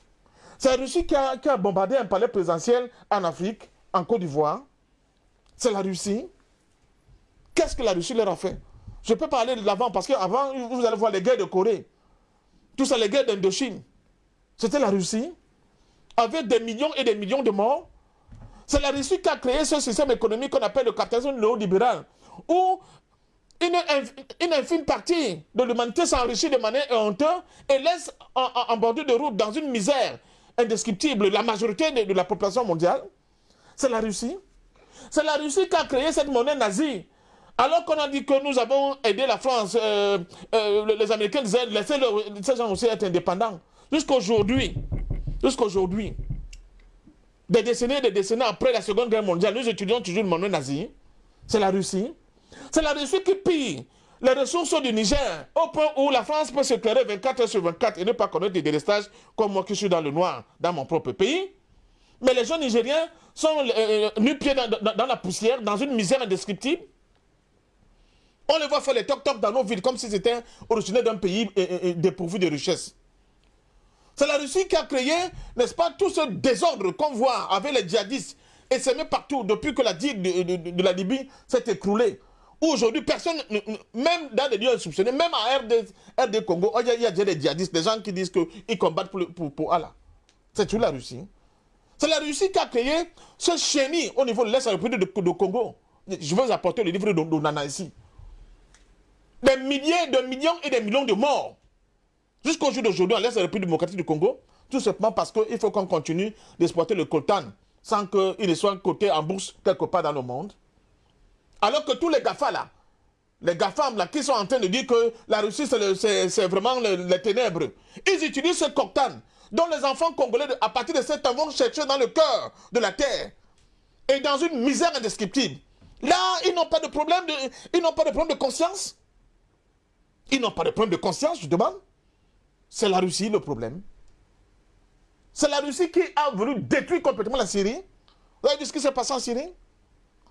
C: C'est la Russie qui a, qui a bombardé un palais présidentiel en Afrique, en Côte d'Ivoire. C'est la Russie. Qu'est-ce que la Russie leur a fait? Je peux parler de l'avant parce qu'avant, vous allez voir les guerres de Corée. Tout ça, les guerres d'Indochine. C'était la Russie. Avec des millions et des millions de morts. C'est la Russie qui a créé ce système économique qu'on appelle le capitalisme néolibéral. Où une, inf- une infime partie de l'humanité s'enrichit de manière honteuse et laisse en, bordure de route dans une misère indescriptible la majorité de, la population mondiale. C'est la Russie. C'est la Russie qui a créé cette monnaie nazie. Alors qu'on a dit que nous avons aidé la France, euh, euh, les Américains disaient laissez le- ces gens aussi être indépendants. Jusqu'aujourd'hui, jusqu'aujourd'hui, des décennies et des décennies après la Seconde Guerre mondiale, nous étudions toujours une monnaie nazie. C'est la Russie. C'est la Russie qui pille les ressources du Niger au point où la France peut s'éclairer 24 heures sur 24 et ne pas connaître des délestages comme moi qui suis dans le noir dans mon propre pays. Mais les gens nigériens sont euh, nus pieds dans, la poussière, dans une misère indescriptible. On les voit faire les toc-toc dans nos villes comme si c'était originaire d'un pays euh, euh, dépourvu de richesses. C'est la Russie qui a créé, n'est-ce pas, tout ce désordre qu'on voit avec les djihadistes et c'est même partout depuis que la digue de la Libye s'est écroulée. Aujourd'hui, personne, ne- ne- même dans des lieux insoupçonnés, même à RD, RD Congo, il y, y a des djihadistes, des gens qui disent qu'ils combattent pour, pour, Allah. C'est tout la Russie. C'est la Russie qui a créé ce chenille au niveau de l'Est République de, de Congo. Je vais apporter le livre de d'Onana ici. Des milliers de millions et des millions de morts. Jusqu'au jour d'aujourd'hui, en l'Est République démocratique du Congo, tout simplement parce qu'il faut qu'on continue d'exploiter le coltan sans qu'il ne soit coté en bourse quelque part dans le monde. Alors que tous les GAFA là, les GAFAM là, qui sont en train de dire que la Russie c'est vraiment le- les ténèbres, ils utilisent ce coltan dont les enfants congolais, à partir de cet temps, vont chercher dans le cœur de la terre et dans une misère indescriptible. Là, ils n'ont pas de problème de, ils n'ont pas de problème de conscience. Ils n'ont pas de problème de conscience, je demande. C'est la Russie le problème. C'est la Russie qui a voulu détruire complètement la Syrie. Vous avez vu ce qui s'est passé en Syrie?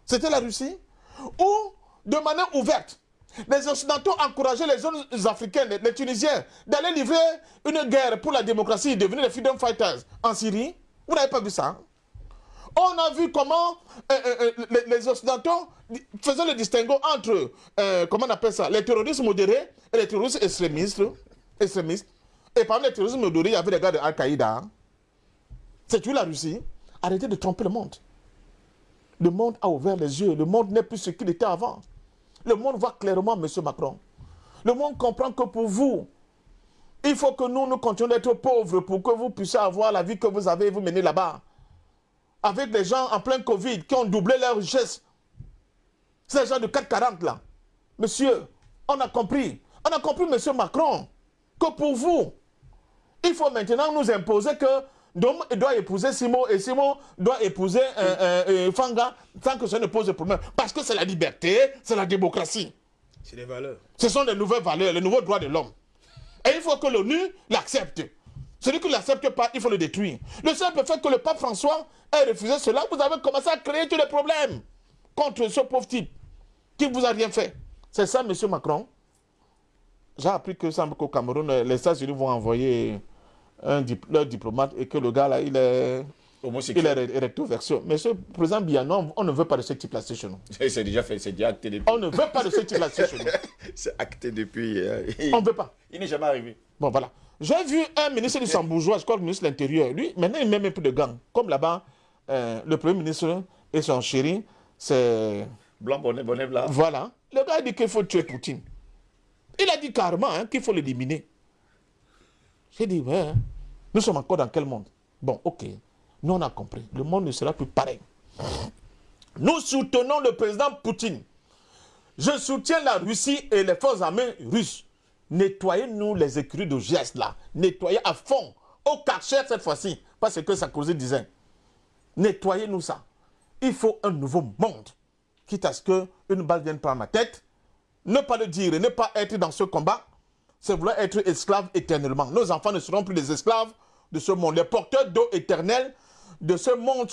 C: C'était la Russie. Où, de manière ouverte, les Occidentaux encourageaient les zones africaines, les, les Tunisiens, d'aller livrer une guerre pour la démocratie devenir les freedom fighters en Syrie. Vous n'avez pas vu ça on a vu comment euh, euh, euh, les, les Occidentaux faisaient le distinguo entre, comment on appelle ça, les terroristes modérés et les terroristes extrémistes. extrémistes. Et parmi les terroristes modérés, il y avait des gars de Al-Qaïda. C'est tout la Russie. Arrêtez de tromper le monde. Le monde a ouvert les yeux. Le monde n'est plus ce qu'il était avant. Le monde voit clairement, M. Macron. Le monde comprend que pour vous, il faut que nous, nous continuions d'être pauvres pour que vous puissiez avoir la vie que vous avez et vous mener là-bas avec des gens en plein Covid qui ont doublé leur richesse. Ces gens de 440 là. Monsieur, on a compris. On a compris, monsieur Macron, que pour vous, il faut maintenant nous imposer que Dom doit épouser Simon et Simon doit épouser euh, euh, euh, Fanga sans que ça ne pose de problème. Parce que c'est la liberté, c'est la démocratie.
D: C'est des valeurs.
C: Ce sont les nouvelles valeurs, les nouveaux droits de l'homme. Et il faut que l'ONU l'accepte. Celui qui ne l'accepte pas, il faut le détruire. Le simple fait que le pape François ait refusé cela, vous avez commencé à créer tous les problèmes contre ce pauvre type qui ne vous a rien fait. C'est ça, M. Macron. J'ai appris que ça qu'au Cameroun, les États-Unis vont envoyer un dip- leur diplomate et que le gars là, il est, il est
A: Homosexuel.
C: ré- recto verso. Monsieur le président Bianon, on ne veut pas de ce type-là chez nous.
A: C'est déjà fait, c'est déjà acté depuis.
C: On ne veut pas de ce type-là chez nous.
A: C'est acté depuis. euh,
C: On ne veut pas.
A: Il n'est jamais arrivé.
C: Bon, voilà. J'ai vu un ministre du Sambourgeois, je crois le ministre de l'Intérieur. Lui, maintenant, il met même plus de gants. Comme là-bas, euh, le Premier ministre et son chéri, c'est...
A: Blanc, bonnet, bonnet, blanc.
C: Voilà. Le gars dit qu'il faut tuer Poutine. Il a dit carrément hein, qu'il faut l'éliminer. J'ai dit, ouais, hein. nous sommes encore dans quel monde? Bon, ok. Nous, on a compris. Le monde ne sera plus pareil. Nous soutenons le président Poutine. Je soutiens la Russie et les forces armées russes. Nettoyez-nous les écuries de gestes là. Nettoyez à fond. Au Karcher cette fois-ci. Pas ce que Sarkozy disait. Nettoyez-nous ça. Il faut un nouveau monde. Quitte à ce qu'une balle vienne par ma tête. Ne pas le dire et ne pas être dans ce combat, c'est vouloir être esclave éternellement. Nos enfants ne seront plus des esclaves de ce monde. Les porteurs d'eau éternelle de ce monde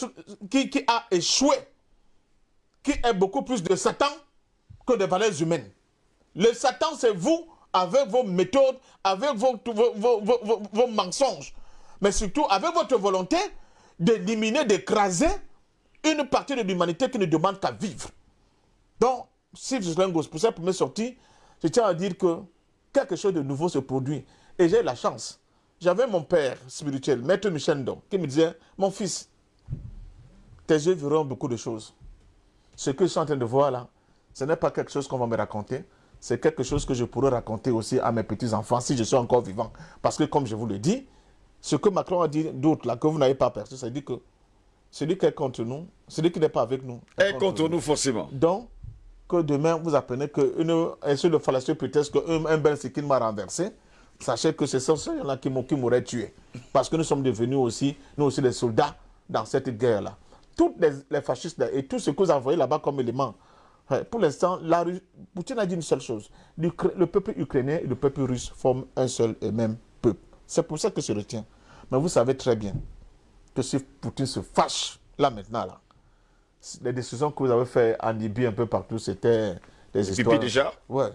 C: qui, a échoué, qui est beaucoup plus de Satan que de valeurs humaines. Le Satan, c'est vous avec vos méthodes, avec vos, vos, vos- mensonges, mais surtout avec votre volonté d'éliminer, d'écraser une partie de l'humanité qui ne demande qu'à vivre. Donc, si je Lingos, pour cette première sortie, je tiens à dire que quelque chose de nouveau se produit. Et j'ai la chance. J'avais mon père spirituel, Maître Michel Ndo, qui me disait Mon fils, tes yeux verront beaucoup de choses. Ce que je suis en train de voir là, ce n'est pas quelque chose qu'on va me raconter. C'est quelque chose que je pourrais raconter aussi à mes petits-enfants si je suis encore vivant. Parce que, comme je vous le dis, ce que Macron a dit d'autre là, que vous n'avez pas perçu, c'est dire que celui qui est contre nous, celui qui n'est pas avec nous, est
A: contre nous, forcément.
C: donc, que demain, vous apprenez qu'une sur le fallacieux prétexte qu'un un Ben Sikin m'a renversé, sachez que c'est qui m'ont- qui m'auraient tué. Parce que nous sommes devenus aussi, nous aussi, des soldats dans cette guerre-là. Toutes les, fascistes et tout ce que vous envoyez là-bas comme élément, pour l'instant, Poutine a dit une seule chose. Le peuple ukrainien et le peuple russe forment un seul et même peuple. C'est pour ça que je retiens. Mais vous savez très bien que si Poutine se fâche, là maintenant, là, les décisions que vous avez faites en Libye un peu partout, c'était des histoires.
A: déjà
C: Ouais.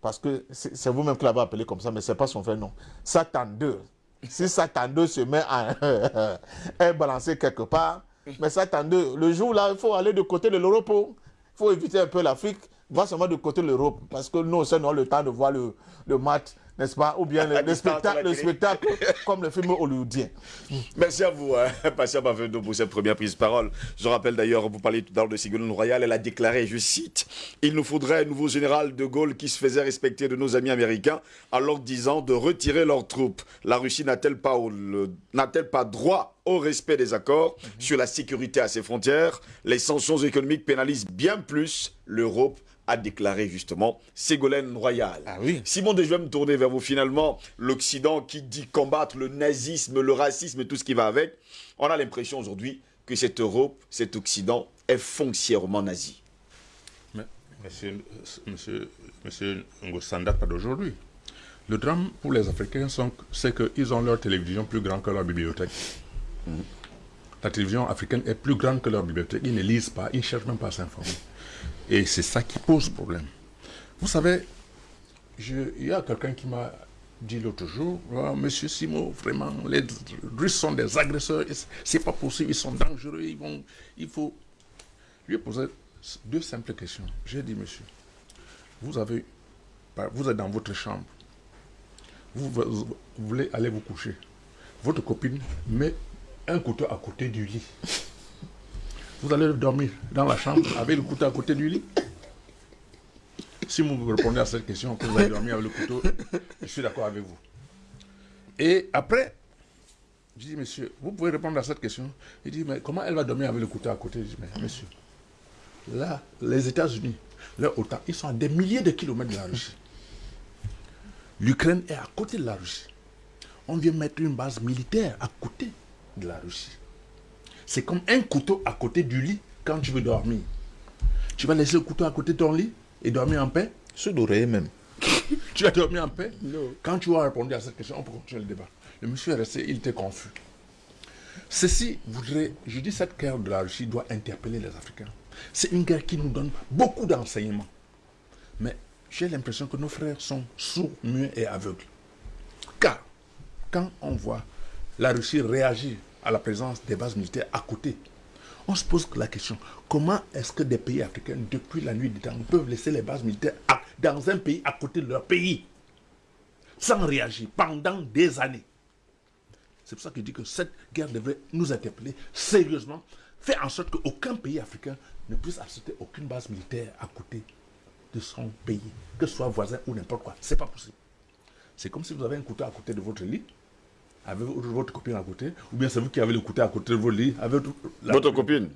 C: Parce que c'est vous-même qui l'avez appelé comme ça, mais ce n'est pas son vrai nom. Satan 2. Si Satan 2 se met à est balancé quelque part, mais Satan 2, le jour là, il faut aller du côté de l'Europe. Il faut éviter un peu l'Afrique, voir seulement du côté de l'Europe. Parce que nous aussi, nous avons le temps de voir le, le match, n'est-ce pas? Ou bien le, le spectacle, le comme le film hollywoodien.
A: Merci à vous, hein, Bavendo, pour cette première prise de parole. Je rappelle d'ailleurs, vous parliez tout à l'heure de Ségolène Royal, elle a déclaré, je cite, Il nous faudrait un nouveau général de Gaulle qui se faisait respecter de nos amis américains, alors disant de retirer leurs troupes. La Russie n'a-t-elle pas, pas droit au respect des accords sur la sécurité à ses frontières? Les sanctions économiques pénalisent bien plus l'Europe a déclaré justement Ségolène Royal.
C: Ah oui.
A: Simon, je vais me tourner vers vous. Finalement, l'Occident qui dit combattre le nazisme, le racisme et tout ce qui va avec, on a l'impression aujourd'hui que cette Europe, cet Occident est foncièrement nazi.
E: Mais, monsieur, monsieur, monsieur Ngosanda, pas d'aujourd'hui. Le drame pour les Africains, c'est qu'ils ont leur télévision plus grande que leur bibliothèque. La télévision africaine est plus grande que leur bibliothèque. Ils ne lisent pas, ils ne cherchent même pas à s'informer. Et c'est ça qui pose problème. Vous savez, il y a quelqu'un qui m'a dit l'autre jour, Ah, Monsieur Simo, vraiment, les Russes sont des agresseurs, c'est- pas possible, ils sont dangereux, ils vont, il faut. Je lui ai posé deux simples questions. J'ai dit, monsieur, vous avez, vous êtes dans votre chambre, vous voulez aller vous coucher. Votre copine met un couteau à côté du lit. Vous allez dormir dans la chambre avec le couteau à côté du lit Si vous répondez à cette question, que vous allez dormir avec le couteau, je suis d'accord avec vous. Et après, je dis, monsieur, vous pouvez répondre à cette question. Il dit, mais comment elle va dormir avec le couteau à côté? Je dis, mais monsieur, là, les États-Unis, leur OTAN, ils sont à des milliers de kilomètres de la Russie. L'Ukraine est à côté de la Russie. On vient mettre une base militaire à côté. de la Russie. C'est comme un couteau à côté du lit quand tu veux dormir. Tu vas laisser le couteau à côté de ton lit et dormir en paix
C: Sous d'oreiller même.
E: Tu as dormi en paix Quand tu as répondu à cette question, on peut continuer le débat. Le monsieur est resté, il était confus. Ceci voudrait, je dis cette guerre de la Russie doit interpeller les Africains. C'est une guerre qui nous donne beaucoup d'enseignements. Mais j'ai l'impression que nos frères sont sourds, muets et aveugles. Car, quand on voit la Russie réagir à la présence des bases militaires à côté, on se pose la question, comment est-ce que des pays africains, depuis la nuit des temps, peuvent laisser les bases militaires dans un pays à côté de leur pays, sans réagir pendant des années? C'est pour ça que je dis que cette guerre devrait nous interpeller sérieusement, faire en sorte qu'aucun pays africain ne puisse accepter aucune base militaire à côté de son pays, que ce soit voisin ou n'importe quoi. C'est pas possible. C'est comme si vous avez un couteau à côté de votre lit, avec votre copine à côté, ou bien c'est vous qui avez le couteau à côté de votre lit, avec la-
A: Votre copine?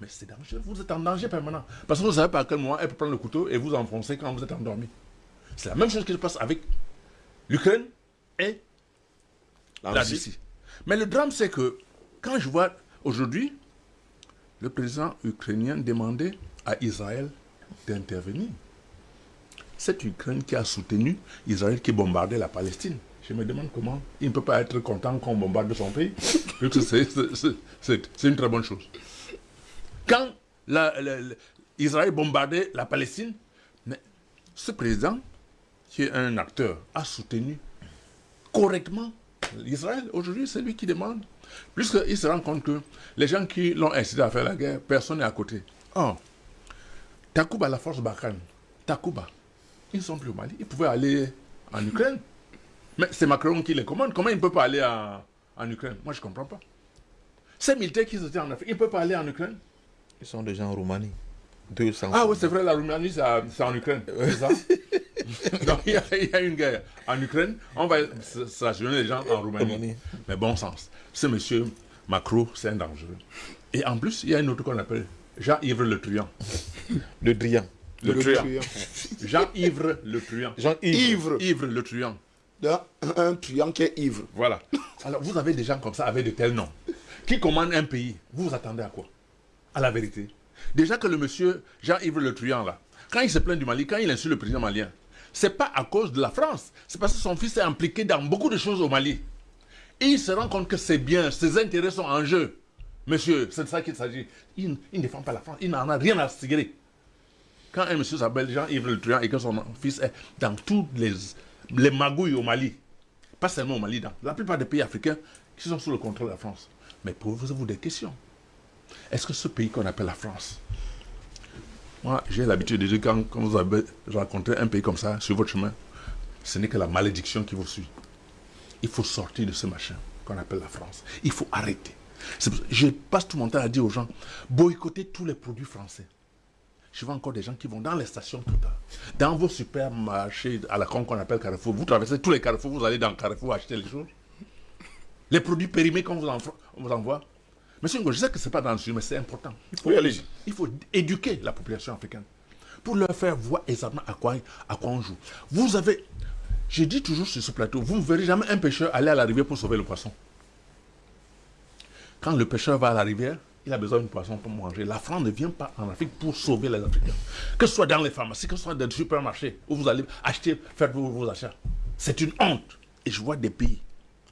E: Mais c'est dangereux, vous êtes en danger permanent. Parce que vous ne savez pas à quel moment elle peut prendre le couteau et vous enfoncer quand vous êtes endormi. C'est la même chose qui se passe avec l'Ukraine et
A: La
E: la
A: Russie
E: Russie. Mais le drame, c'est que quand je vois aujourd'hui le président ukrainien demander à Israël d'intervenir, cette Ukraine qui a soutenu Israël qui bombardait la Palestine, je me demande comment il ne peut pas être content qu'on bombarde son pays. C'est- une très bonne chose. Quand la- Israël bombardait la Palestine, ce président, qui est un acteur, a soutenu correctement Israël. Aujourd'hui, c'est lui qui demande. Puisqu'il se rend compte que les gens qui l'ont incité à faire la guerre, personne n'est à côté. Or, Takuba, la force Barkhane, Takuba, ils ne sont plus au Mali. Ils pouvaient aller en Ukraine. Mais c'est Macron qui les commande. Comment ils ne peuvent pas aller en, en Ukraine? Moi, je ne comprends pas. Ces militaires qui étaient en Afrique, ils ne peuvent pas aller en Ukraine?
C: Ils sont déjà en Roumanie. 200.
E: Ah oui, c'est vrai, la Roumanie, c'est en Ukraine. C'est ça? Donc, il y, a, il y a une guerre en Ukraine. On va stationner les gens en Roumanie.
C: Roumanie.
E: Mais bon sens. Ce monsieur Macron, c'est un dangereux. Et en plus, il y a une autre qu'on appelle Jean-Yves Le Truand.
C: Le Drian.
A: Le truand.
E: Jean-Yves Le Truand.
C: Jean-Yves.
D: Ivre.
E: Yves Le Truand.
D: Un, un truand qui est ivre.
E: Voilà. Alors, vous avez des gens comme ça avec de tels noms qui commandent un pays. Vous vous attendez à quoi? À la vérité. Déjà que le monsieur Jean-Yves Le Truand, là, quand il se plaint du Mali, quand il insulte le président malien, c'est pas à cause de la France. C'est parce que son fils est impliqué dans beaucoup de choses au Mali. Et il se rend compte que c'est bien, ses intérêts sont en jeu. Monsieur, c'est de ça qu'il s'agit. Il, il ne défend pas la France, il n'en a rien à cirer. Quand un monsieur s'appelle Jean-Yves Le Truand et que son fils est dans toutes les, les magouilles au Mali, pas seulement au Mali, la plupart des pays africains qui sont sous le contrôle de la France. Mais posez-vous des questions. Est-ce que ce pays qu'on appelle la France, moi j'ai l'habitude de dire quand, quand vous avez rencontré un pays comme ça sur votre chemin, ce n'est que la malédiction qui vous suit. Il faut sortir de ce machin qu'on appelle la France. Il faut arrêter. Je passe tout mon temps à dire aux gens, boycottez tous les produits français. Je vois encore des gens qui vont dans les stations dans vos supermarchés à la con qu'on appelle Carrefour. Vous traversez tous les carrefours, vous allez dans Carrefour acheter les choses. Les produits périmés qu'on vous, vous envoie. Monsieur Ngo, je sais que ce n'est pas dans le sujet, mais c'est important. Il faut,
A: Oui,
E: il faut éduquer la population africaine pour leur faire voir exactement à quoi, à quoi on joue. Vous avez, je dis toujours sur ce plateau, vous ne verrez jamais un pêcheur aller à la rivière pour sauver le poisson. Quand le pêcheur va à la rivière, il a besoin de poisson pour manger. La France ne vient pas en Afrique pour sauver les Africains. Que ce soit dans les pharmacies, que ce soit dans les supermarchés, où vous allez acheter, faire vos, vos achats. C'est une honte. Et je vois des pays,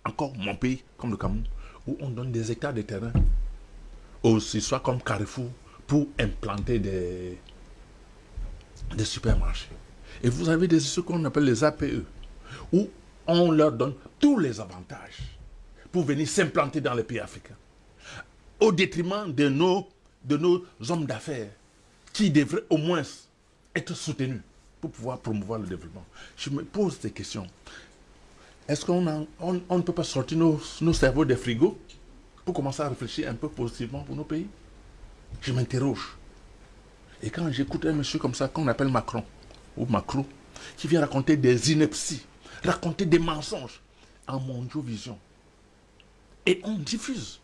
E: encore mon pays, comme le Cameroun, où on donne des hectares de terrain, aussi soit comme Carrefour, pour implanter des, des supermarchés. Et vous avez des, ce qu'on appelle les APE, où on leur donne tous les avantages pour venir s'implanter dans les pays africains, au détriment de nos, de nos hommes d'affaires, qui devraient au moins être soutenus pour pouvoir promouvoir le développement. Je me pose des questions. Est-ce qu'on en- on, ne peut pas sortir nos, nos cerveaux des frigos pour commencer à réfléchir un peu positivement pour nos pays? Je m'interroge. Et quand j'écoute un monsieur comme ça, qu'on appelle Macron, ou Macron, qui vient raconter des inepties, raconter des mensonges en mondiovision, et on diffuse.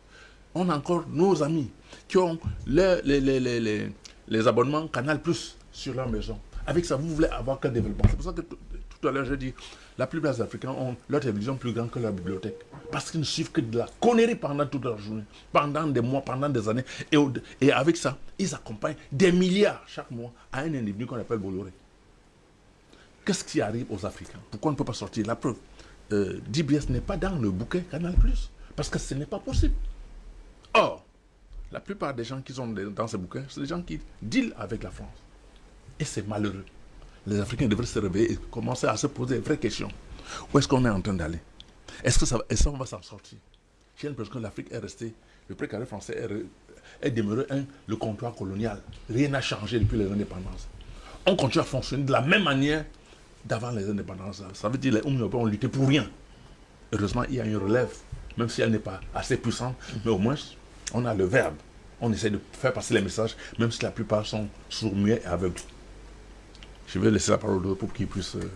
E: On a encore nos amis qui ont les, les, les, les, abonnements Canal Plus sur leur maison. Avec ça, vous voulez avoir qu'un développement. C'est pour ça que tout, à l'heure, j'ai dit, la plupart des Africains ont leur télévision plus grande que leur bibliothèque. Parce qu'ils ne suivent que de la connerie pendant toute la journée, pendant des mois, pendant des années. Et, et avec ça, ils accompagnent des milliards chaque mois à un individu qu'on appelle Bolloré. Qu'est-ce qui arrive aux Africains? Pourquoi on ne peut pas sortir? La preuve, euh, DBS n'est pas dans le bouquet Canal+, parce que ce n'est pas possible. Or, la plupart des gens qui sont dans ce bouquin, c'est des gens qui dealent avec la France. Et c'est malheureux. Les Africains devraient se réveiller et commencer à se poser des vraies questions. Où est-ce qu'on est en train d'aller? Est-ce que ça, est qu'on va s'en sortir? J'ai l'impression que l'Afrique est restée, le précaré français est, est demeuré un, le comptoir colonial. Rien n'a changé depuis les indépendances. On continue à fonctionner de la même manière d'avant les indépendances. Ça veut dire que les Européens ont lutté pour rien. Heureusement, il y a une relève, même si elle n'est pas assez puissante, mais au moins, on a le verbe. On essaie de faire passer les messages, même si la plupart sont sourds, muets et aveugles. Je vais laisser la parole pour qu'ils puissent... Euh,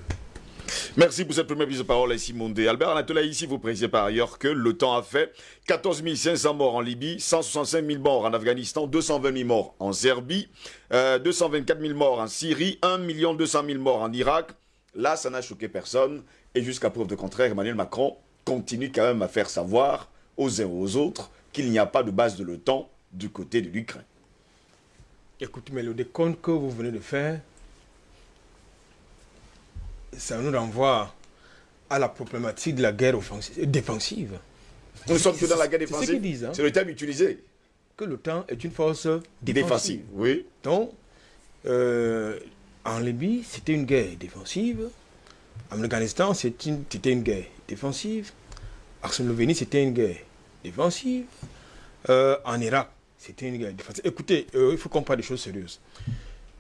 A: Merci pour cette première prise de parole ici, Mondé. Albert Anatola, ici, vous précisez par ailleurs que le temps a fait 14 500 morts en Libye, 165 000 morts en Afghanistan, 220 000 morts en Serbie, 224 euh, 000 morts en Syrie, 1 200 000 morts en Irak. Là, ça n'a choqué personne. Et jusqu'à preuve de contraire, Emmanuel Macron continue quand même à faire savoir aux uns et aux autres qu'il n'y a pas de base de l'OTAN du côté de l'Ukraine.
D: Écoutez, mais le décompte que vous venez de faire, ça nous renvoie à la problématique de la guerre défensive.
A: Nous sommes que dans la guerre défensive.
D: Hein.
A: C'est le terme utilisé.
D: Que l'OTAN est une force défensive.
A: défensive oui.
D: Donc, euh, en Libye, c'était une guerre défensive. En Afghanistan, c'était une, guerre défensive. En Slovénie, c'était une guerre défensive. Euh, en Irak, c'était une guerre défensive. Écoutez, euh, il faut qu'on parle des choses sérieuses.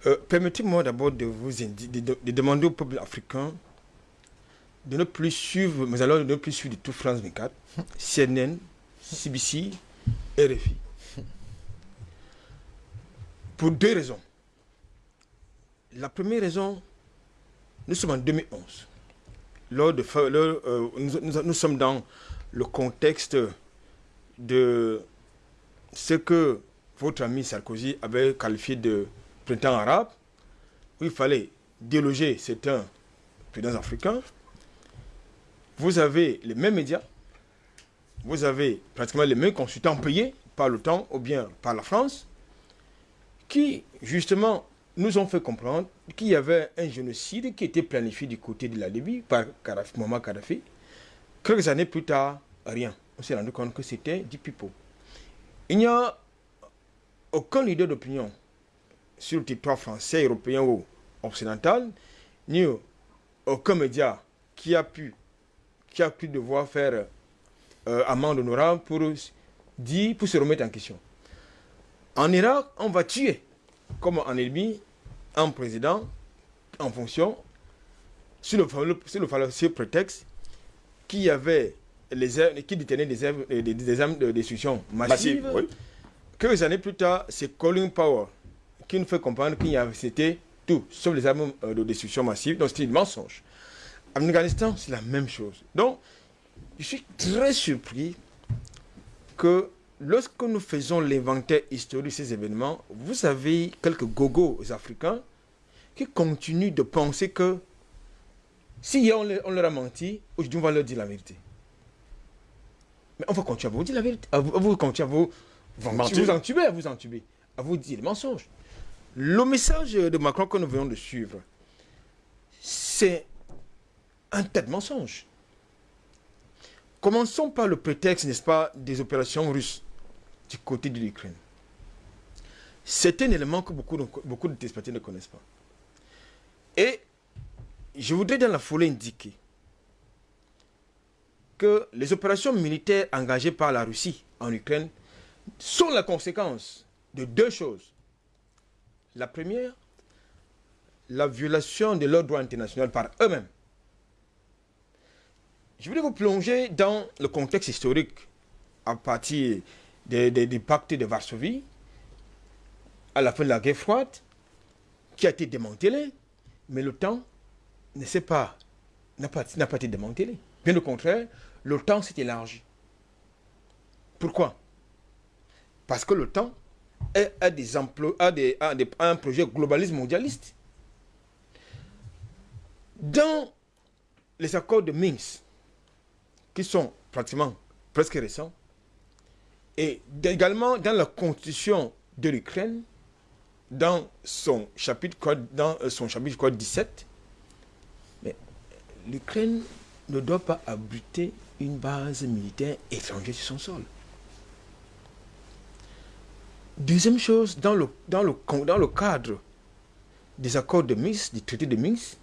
D: Euh, permettez-moi d'abord de vous de, demander au peuple africain de ne plus suivre, mais alors de ne plus suivre de tout France 24, CNN, CBC, RFI. Pour deux raisons. La première raison, nous sommes en 2011. Lors de, euh, nous, sommes dans le contexte de ce que votre ami Sarkozy avait qualifié de printemps arabe, où il fallait déloger certains présidents africains. Vous avez les mêmes médias, vous avez pratiquement les mêmes consultants payés par l'OTAN ou bien par la France, qui justement nous ont fait comprendre qu'il y avait un génocide qui était planifié du côté de la Libye par Muammar Kadhafi. Quelques années plus tard, rien. On s'est rendu compte que c'était du pipeau. Il n'y a aucun leader d'opinion sur le territoire français, européen ou occidental, ni aucun média qui a pu, qui a pu devoir faire euh, amende honorable pour, dire, pour se remettre en question. En Irak, on va tuer, comme en Libye, un président en fonction, sur le, sur le prétexte qu'il y avait les qui détenait des, armes, des, armes de destruction massive. Quelques années plus tard, c'est Colin Powell qui nous fait comprendre qu'il y avait c'était tout, sauf les armes euh, de destruction massive. Donc c'était un mensonge. En Afghanistan, c'est la même chose. Donc, je suis très surpris que lorsque nous faisons l'inventaire historique de ces événements, vous avez quelques gogos africains qui continuent de penser que si on, leur a menti, aujourd'hui on va leur dire la vérité. Mais on va continuer à vous dire la vérité. À vous, continuer à vous, vous, vous entuber, à vous entuber, à vous dire les mensonges. Le message de Macron que nous venons de suivre, c'est un tas de mensonges. Commençons par le prétexte, n'est-ce pas, des opérations russes du côté de l'Ukraine. C'est un élément que beaucoup de, beaucoup de téléspectateurs ne connaissent pas. Et je voudrais dans la foulée indiquer les opérations militaires engagées par la Russie en Ukraine sont la conséquence de deux choses. La première, la violation de leur droit international par eux-mêmes. Je voulais vous plonger dans le contexte historique à partir des, pactes de Varsovie, à la fin de la guerre froide, qui a été démantelé, mais l'OTAN ne s'est pas, n'a pas, pas été démantelé. Bien au contraire, l'OTAN s'est élargi. Pourquoi? Parce que des emplois, a, des, des, un projet globaliste mondialiste. Dans les accords de Minsk, qui sont pratiquement presque récents, et également dans la constitution de l'Ukraine, dans son chapitre, dans euh, son chapitre code 17, mais l'Ukraine ne doit pas abriter une base militaire étrangère sur son sol. Deuxième chose, dans le, cadre des accords de Minsk, du traité de Minsk,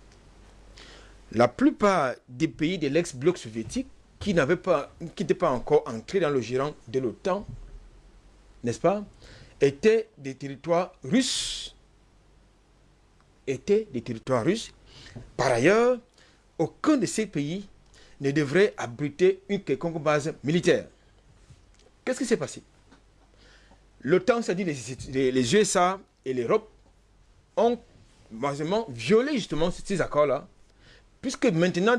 D: la plupart des pays de l'ex-bloc soviétique qui n'avaient pas, qui n'étaient pas encore entrés dans le giron de l'OTAN, n'est-ce pas, étaient des territoires russes. Étaient des territoires russes. Par ailleurs, aucun de ces pays ne devrait abriter une quelconque base militaire. Qu'est-ce qui s'est passé? L'OTAN, c'est-à-dire les, USA et l'Europe, ont violé justement ces accords-là, puisque maintenant,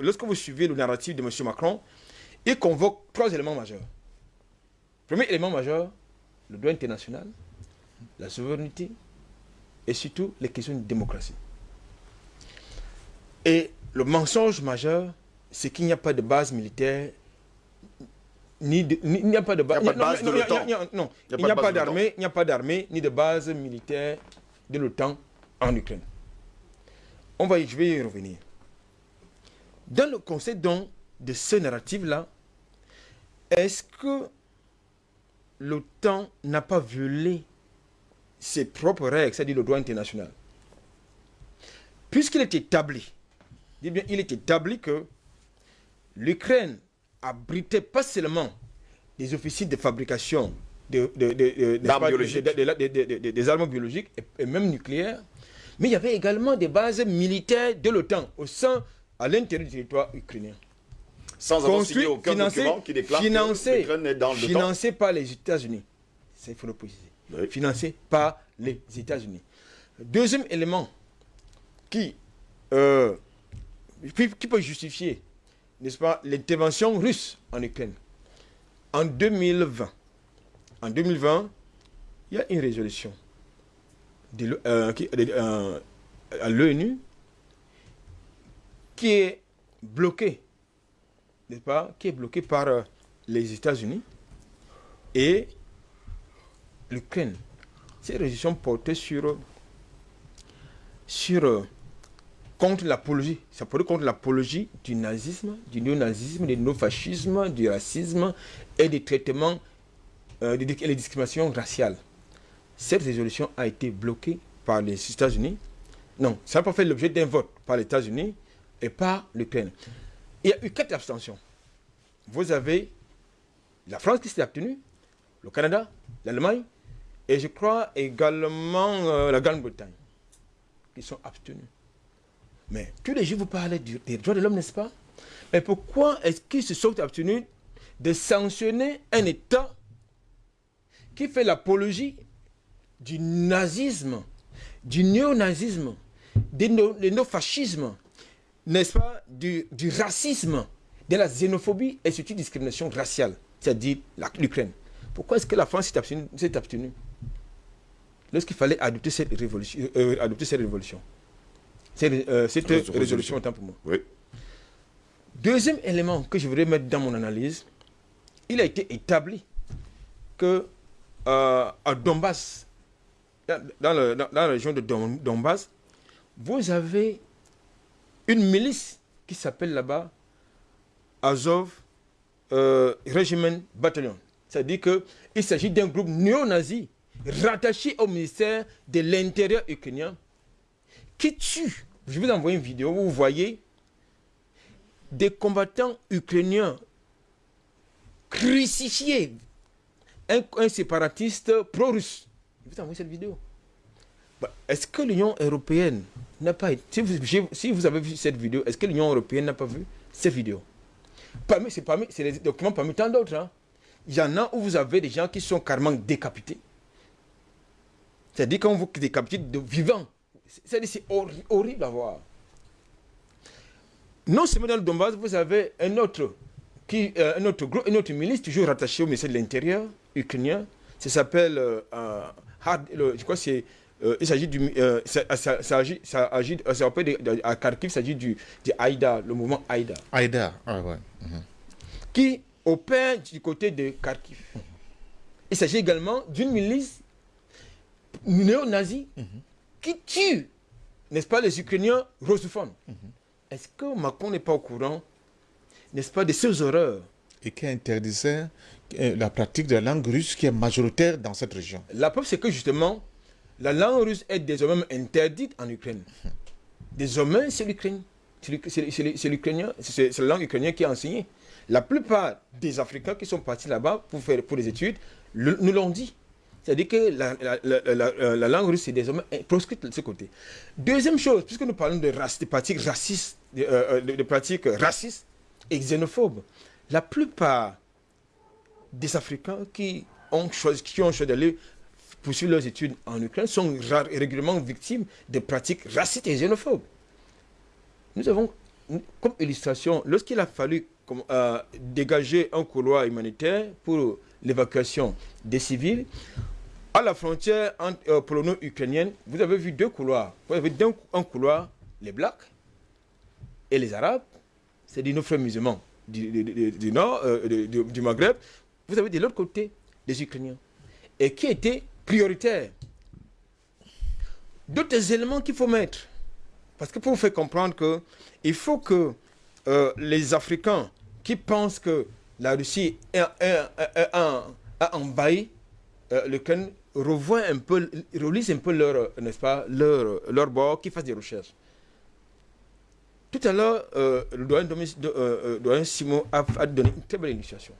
D: lorsque vous suivez le narratif de M. Macron, il convoque trois éléments majeurs. Premier élément majeur, le droit international, la souveraineté et surtout les questions de démocratie. Et le mensonge majeur, c'est qu'il n'y a pas de base militaire, ni de, ni- il n'y a pas de, ba-
A: Il n'y a pas de
D: non,
A: base de l'OTAN.
D: Non,
A: Il
D: n'y a pas d'armée, il n'y a pas d'armée ni de base militaire de l'OTAN en Ukraine. On va je vais y revenir. Dans le concept donc de ce narratif-là, est-ce que l'OTAN n'a pas violé ses propres règles, c'est-à-dire le droit international? Puisqu'il est établi, bien, il est établi que l'Ukraine abritait pas seulement des officiers de fabrication de, de- de- des armes biologiques et, et même nucléaires, mais il y avait également des bases militaires de l'OTAN au sein, à l'intérieur du territoire ukrainien.
A: Sans avoir signé aucun
D: financé,
A: document qui déclare
D: financé,
A: que l'Ukraine est dans le temps.
D: financé par les États-Unis. Ça, il faut le préciser.
A: Oui.
D: Financé par les États-Unis. Deuxième élément qui, euh, qui peut justifier, n'est-ce pas, l'intervention russe en Ukraine. En 2020, en 2020, il y a une résolution de euh, euh, à l'ONU qui est bloquée, n'est-ce pas, qui est bloquée par euh, les États-Unis et l'Ukraine. Cette résolution portait sur, sur contre l'apologie, ça contre l'apologie du nazisme, du néonazisme, du néofascisme, du racisme et des traitements euh, des- et les discriminations raciales. Cette résolution a été bloquée par les États-Unis. Non, ça n'a pas fait l'objet d'un vote par les États-Unis et par l'Ukraine. Il y a eu quatre abstentions. Vous avez la France qui s'est abstenue, le Canada, l'Allemagne, et je crois également euh, la Grande-Bretagne, qui sont abstenus. Mais tous les jours, vous parlez des droits de l'homme, n'est-ce pas? Mais pourquoi est-ce qu'ils se sont abstenus de sanctionner un État qui fait l'apologie du nazisme, du néonazisme, du néofascisme, n'est-ce pas, du, racisme, de la xénophobie et surtout discrimination raciale, c'est-à-dire l'Ukraine. Pourquoi est-ce que la France s'est abstenue, lorsqu'il fallait adopter cette révolution, euh, adopter cette révolution? Cette, euh, cette
A: Résolution.
D: résolution, autant pour moi.
A: Oui.
D: Deuxième élément que je voudrais mettre dans mon analyse, il a été établi que euh, à Donbass, dans, dans le- dans- dans la région de Don- Donbass, vous avez une milice qui s'appelle là-bas Azov euh, Regiment Battalion. C'est-à-dire qu'il s'agit d'un groupe néo-nazi rattaché au ministère de l'Intérieur ukrainien qui tue. Je vous envoyer une vidéo vous voyez des combattants ukrainiens crucifiés. Un, séparatiste pro-russe. Je vous envoyer cette vidéo. Bah, est-ce que l'Union européenne n'a pas. Si vous, avez vu cette vidéo, est-ce que l'Union européenne n'a pas vu cette vidéo? Parmi, c'est, parmi, c'est des documents parmi tant d'autres. hein. Il y en a où vous avez des gens qui sont carrément décapités. C'est-à-dire quand vous décapitez de vivants. C'est, c'est horri- horrible à voir. Non seulement dans le Donbass, vous avez un autre, qui, euh, un autre groupe, une autre milice, toujours rattaché au ministère de l'Intérieur ukrainien. Ça s'appelle, euh, je crois que c'est euh, il s'agit du. euh, ça, ça, ça agit, ça agit, ça rappelle de- à Kharkiv, il s'agit du, du Haïda, le mouvement Haïda,
C: Aïda. Ah ouais.
D: qui opère du côté de Kharkiv. Il s'agit également d'une milice néo-nazie qui tue, n'est-ce pas, les Ukrainiens russophones. Est-ce que Macron n'est pas au courant, n'est-ce pas, de ces horreurs?
C: Et qui interdisait euh, la pratique de la langue russe qui est majoritaire dans cette région?
D: La preuve, c'est que justement, la langue russe est désormais interdite en Ukraine. Désormais, c'est l'Ukraine. C'est la langue ukrainienne qui est enseignée. La plupart des Africains qui sont partis là-bas pour faire pour les études le- nous l'ont dit. C'est-à-dire que la, la- la- la- la- la langue russe est désormais proscrite de ce côté. Deuxième chose, puisque nous parlons de, pratiques racistes, de, euh, de- pratiques racistes et xénophobes, la plupart des Africains qui ont choisi, qui ont choisi d'aller poursuivre leurs études en Ukraine sont régulièrement victimes de pratiques racistes et xénophobes. Nous avons, comme illustration, lorsqu'il a fallu euh, dégager un couloir humanitaire pour l'évacuation des civils, à la frontière euh, polono-ukrainienne, vous avez vu deux couloirs. Vous avez un couloir, les Blacks et les Arabes, c'est des nos frères musulmans du, du- du- nord, euh, du Maghreb. Vous avez de l'autre côté les Ukrainiens. Et qui étaient prioritaires. D'autres éléments qu'il faut mettre. Parce que pour vous faire comprendre que il faut que euh, les Africains qui pensent que la Russie a, a- a- envahi euh, l'Ukraine un peu, relisent un peu leur, euh, pas, leur, leur bord, qui fassent des recherches. Tout à l'heure, euh, le doyen, euh, euh, Simon a, donné une très belle illustration.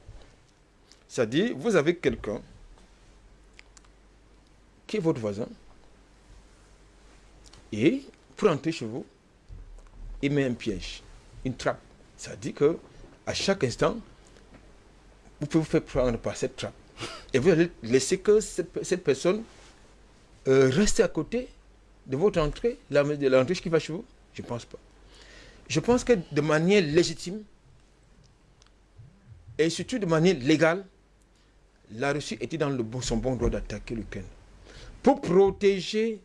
D: C'est-à-dire, vous avez quelqu'un qui est votre voisin, et pour entrer chez vous, il met un piège, une trappe. Dit que à chaque instant, vous pouvez vous faire prendre par cette trappe. Et vous allez laisser que cette, personne euh, reste à côté de votre entrée, la- de l'entrée qui va chez vous? Je ne pense pas. Je pense que de manière légitime et surtout de manière légale, la Russie était dans son bon droit d'attaquer l'Ukraine pour protéger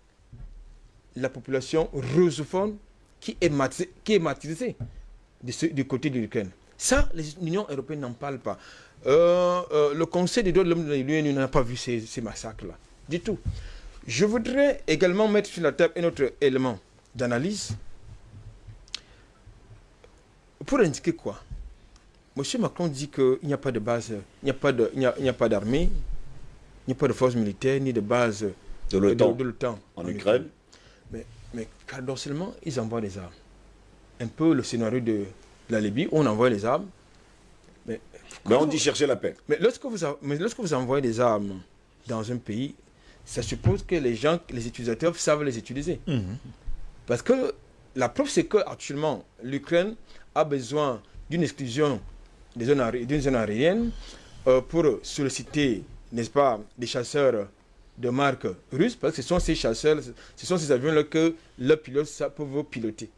D: la population russophone qui est qui est ce- du côté de l'Ukraine. Ça, l'Union européenne n'en parle pas. Euh, euh, le Conseil des droits de l'homme de l'Union n'a pas vu ces, ces massacres-là, du tout. Je voudrais également mettre sur la table un autre élément d'analyse pour indiquer quoi? Monsieur Macron dit qu'il n'y a pas de base, il n'y a pas de- il n'y a- il n'y a pas d'armée, il n'y a pas de force militaire, ni de base
A: De
D: de,
A: l'OTAN
D: de
A: en Ukraine.
D: Mais, mais paradoxalement, ils envoient des armes. Un peu le scénario de la Libye, on envoie les armes. Mais,
A: on dit chercher la paix.
D: mais lorsque, vous, mais lorsque vous envoyez des armes dans un pays, ça suppose que les gens, les utilisateurs savent les utiliser. Parce que la preuve, c'est qu'actuellement, l'Ukraine a besoin d'une exclusion d'une zone aérienne euh, pour solliciter, n'est-ce pas, des chasseurs de marque russe, parce que ce sont ces chasseurs, ce sont ces avions-là que le pilote ça, peuvent piloter.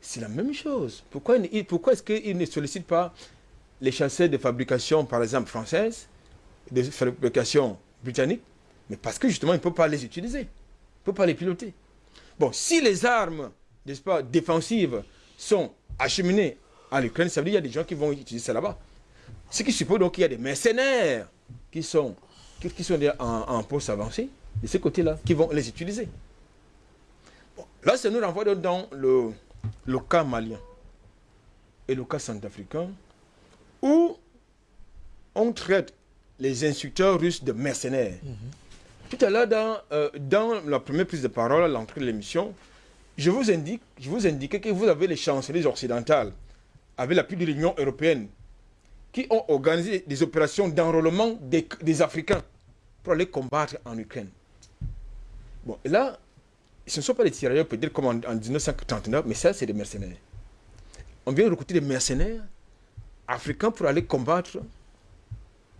D: C'est la même chose. Pourquoi, pourquoi est-ce qu'ils ne sollicitent pas les chasseurs de fabrication, par exemple, française, de fabrication britannique Mais parce que justement, ils ne peuvent pas les utiliser. Ils ne peuvent pas les piloter. Bon, si les armes, n'est-ce pas, défensives sont acheminées à l'Ukraine, ça veut dire qu'il y a des gens qui vont utiliser ça là-bas. Ce qui suppose donc qu'il y a des mercenaires qui sont, qui, en, poste avancé, de ce côté-là, qui vont les utiliser. Bon, là, ça nous renvoie dans le, le cas malien et le cas centrafricain, où on traite les instructeurs russes de mercenaires. Tout à l'heure, dans, euh, dans la première prise de parole à l'entrée de l'émission, je vous indique, je vous indiquais que vous avez les chancelleries occidentales, avec l'appui de l'Union européenne, qui ont organisé des opérations d'enrôlement des, des Africains pour aller combattre en Ukraine. Bon, et là, ce ne sont pas des tirailleurs peut-être comme en, en 1939, mais ça, c'est des mercenaires. On vient recruter des mercenaires africains pour aller combattre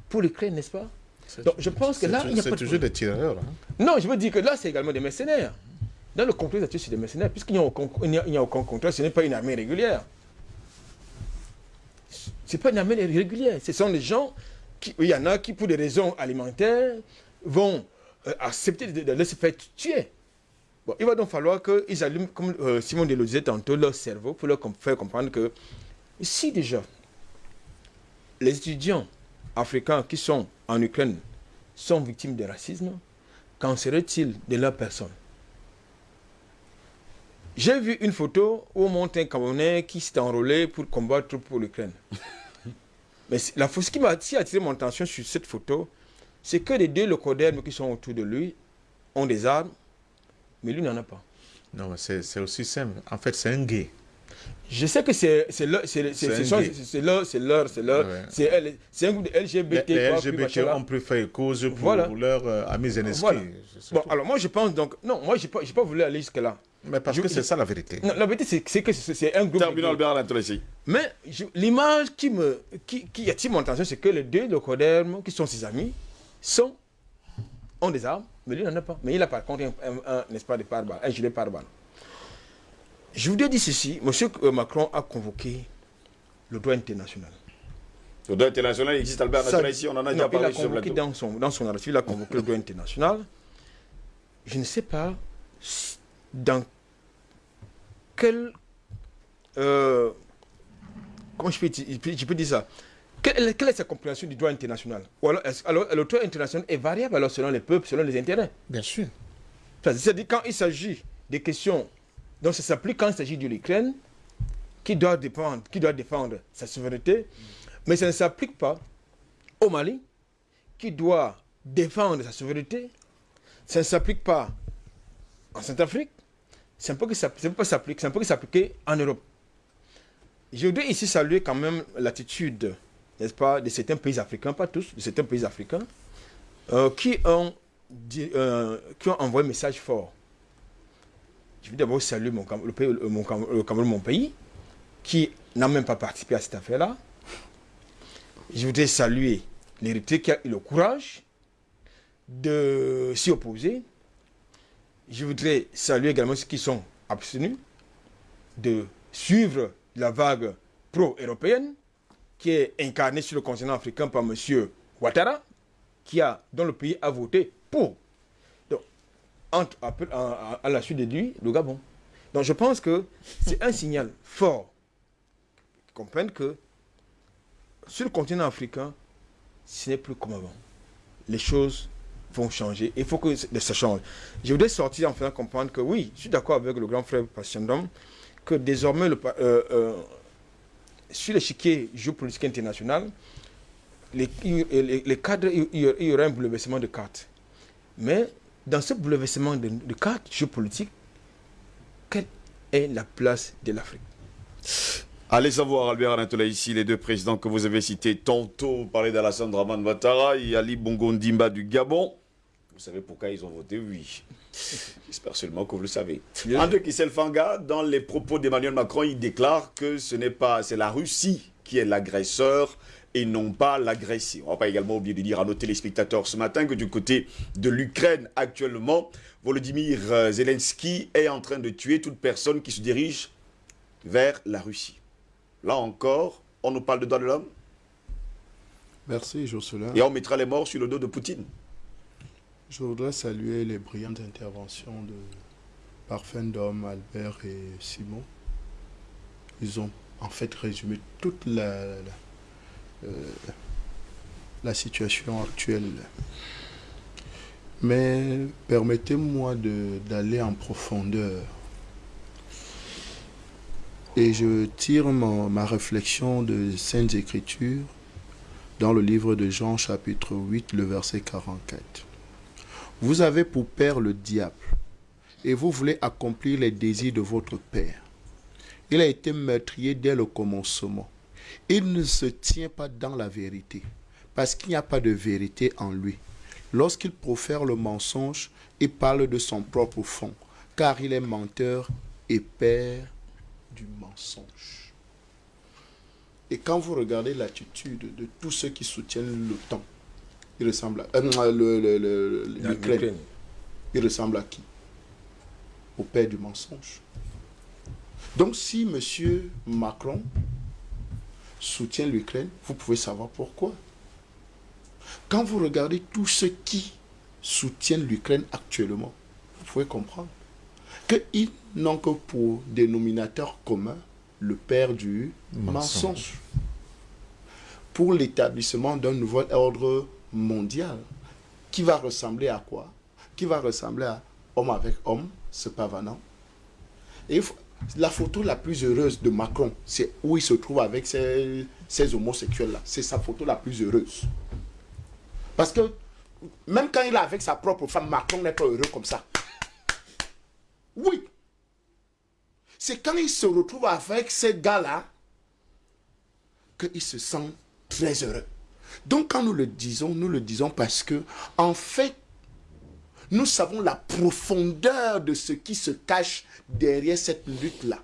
D: pour l'Ukraine, n'est-ce pas? Donc, je pense que là, il n'y a
C: C'est
D: pas de
C: toujours des tireurs. hein.
D: non, je veux dire que là, c'est également des mercenaires. Dans le contexte actuel, c'est des mercenaires, puisqu'il n'y a, aucun- a- contrat, ce n'est pas une armée régulière. Ce n'est pas une armée régulière. Ce sont des gens, qui, il y en a qui, pour des raisons alimentaires, vont euh, accepter de, de, se faire tuer. Bon, il va donc falloir qu'ils allument, comme euh, Simon disait tantôt, leur cerveau pour leur faire comprendre que si déjà les étudiants africains qui sont en Ukraine sont victimes de racisme, qu'en serait-il de leur personne J'ai vu une photo où on montre un Camerounais qui s'est enrôlé pour combattre pour l'Ukraine. Mais la, ce qui m'a attiré mon attention sur cette photo, c'est que les deux locodermes qui sont autour de lui ont des armes, mais lui n'en a pas.
E: Non, c'est aussi simple. En fait, c'est un gay.
D: Je sais que c'est leur, c'est leur, c'est leur, c'est leur, c'est un groupe de LGBT.
E: Les, LGBT ont pu faire cause pour, voilà. leur euh, ami Zelensky.
D: Bon, alors moi je pense donc, non, moi je n'ai pas, pas voulu aller jusque-là.
E: Mais parce que c'est ça la vérité.
D: Non, la vérité c'est que c'est un groupe.
A: Terminons Albert
D: Mais l'image qui me, qui, qui attire mon attention, c'est que les deux locodermes, qui sont ses amis, sont, ont des armes, mais lui n'en a pas. Mais il a par contre un, un, un, de pare-balles, un gilet pare-balles. Je vous dis ceci, M. Macron a convoqué le droit international.
A: Le droit international existe, Albert ici, on en a déjà parlé.
D: Il a convoqué dans son, dans son article, il a convoqué le droit international. Je ne sais pas dans quel... Euh, comment je peux, je peux dire ça? Quelle, est sa compréhension du droit international? Alors, alors, le droit international est variable alors selon les peuples, selon les intérêts?
C: Bien sûr.
D: C'est-à-dire quand il s'agit des questions donc ça s'applique quand il s'agit de l'Ukraine, qui doit, défendre, sa souveraineté, mais ça ne s'applique pas au Mali, qui doit défendre sa souveraineté. Ça ne s'applique pas en Centrafrique. C'est un peu que ça pas s'appliquer, s'appliquer en Europe. Je voudrais ici saluer quand même l'attitude, n'est-ce pas, de certains pays africains, pas tous, de certains pays africains, euh, qui, ont, euh, qui ont envoyé un message fort je veux d'abord saluer mon, le, pays, mon, Cameroun, mon pays, qui n'a même pas participé à cette affaire-là. Je voudrais saluer l'héritier qui a eu le courage de s'y opposer. Je voudrais saluer également ceux qui sont abstenus de suivre la vague pro-européenne qui est incarnée sur le continent africain par M. Ouattara, qui a, dont le pays a voté pour entre, à, à, la suite de lui le Gabon. Donc je pense que c'est un signal fort. Comprennent que sur le continent africain, ce n'est plus comme avant. Les choses vont changer. Il faut que ça change. Je voudrais sortir en faisant comprendre que oui, je suis d'accord avec le grand frère Passiendom, que désormais, le, euh, euh, sur l'échiquier géopolitique international, les, les, les cadres, il y aurait un bouleversement de cartes. Mais dans ce bouleversement de, de cartes géopolitiques, quelle est la place de l'Afrique?
A: Allez savoir, Albert Anatola, ici, les deux présidents que vous avez cités tantôt, parler d'Alassane Draman Ouattara et Ali Bongo Ndimba du Gabon. Vous savez pourquoi ils ont voté oui. J'espère seulement que vous le savez. André Kisselfanga, dans les propos d'Emmanuel Macron, il déclare que ce n'est pas, c'est la Russie qui est l'agresseur et non pas l'agresser. On ne va pas également oublier de dire à nos téléspectateurs ce matin que du côté de l'Ukraine actuellement, Volodymyr euh, Zelensky est en train de tuer toute personne qui se dirige vers la Russie. Là encore, on nous parle de droits de l'homme
F: Merci Jocelyn.
A: Et on mettra les morts sur le dos de Poutine.
F: Je voudrais saluer les brillantes interventions de Parfum d'Homme, Albert et Simon. Ils ont en fait résumé toute la la situation actuelle. Mais permettez-moi d'aller en profondeur. Et je tire ma réflexion de Saintes Écritures dans le livre de Jean chapitre 8, le verset 44. Vous avez pour père le diable, et vous voulez accomplir les désirs de votre père. Il a été meurtrier dès le commencement il ne se tient pas dans la vérité, parce qu'il n'y a pas de vérité en lui. Lorsqu'il profère le mensonge, il parle de son propre fond, car il est menteur et père du mensonge. Et quand vous regardez l'attitude de tous ceux qui soutiennent l'OTAN, il ressemble à euh, l'Ukraine. Il ressemble à qui? Au père du mensonge. Donc si M. Macron soutient l'Ukraine, vous pouvez savoir pourquoi. Quand vous regardez tous ceux qui soutiennent l'Ukraine actuellement, vous pouvez comprendre qu'ils n'ont que pour dénominateur commun le père du
C: Mensonge.
F: mensonge. Pour l'établissement d'un nouvel ordre mondial qui va ressembler à quoi? Qui va ressembler à homme avec homme, se pavanant. Et il faut- la photo la plus heureuse de Macron, c'est où il se trouve avec ces, homosexuels-là. C'est sa photo la plus heureuse. Parce que même quand il est avec sa propre femme, Macron n'est pas heureux comme ça. Oui. C'est quand il se retrouve avec ces gars-là qu'il se sent très heureux. Donc quand nous le disons, nous le disons parce que, en fait, nous savons la profondeur de ce qui se cache derrière cette lutte-là.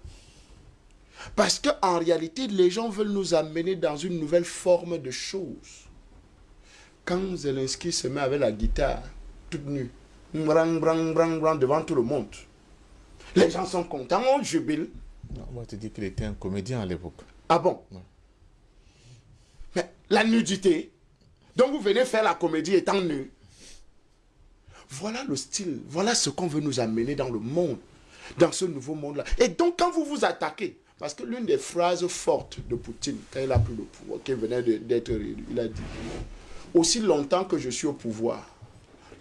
F: Parce qu'en réalité, les gens veulent nous amener dans une nouvelle forme de choses. Quand Zelensky se met avec la guitare, toute nue, brang, brang, brang, brang, devant tout le monde, les gens sont contents, on jubile.
C: Non, Moi, je te dis qu'il était un comédien à l'époque.
F: Ah bon? Mais la nudité. Donc vous venez faire la comédie étant nu. Voilà le style, voilà ce qu'on veut nous amener dans le monde, dans ce nouveau monde-là. Et donc quand vous vous attaquez, parce que l'une des phrases fortes de Poutine, quand il a pris le pouvoir, qui venait d'être réélu, il a dit, aussi longtemps que je suis au pouvoir,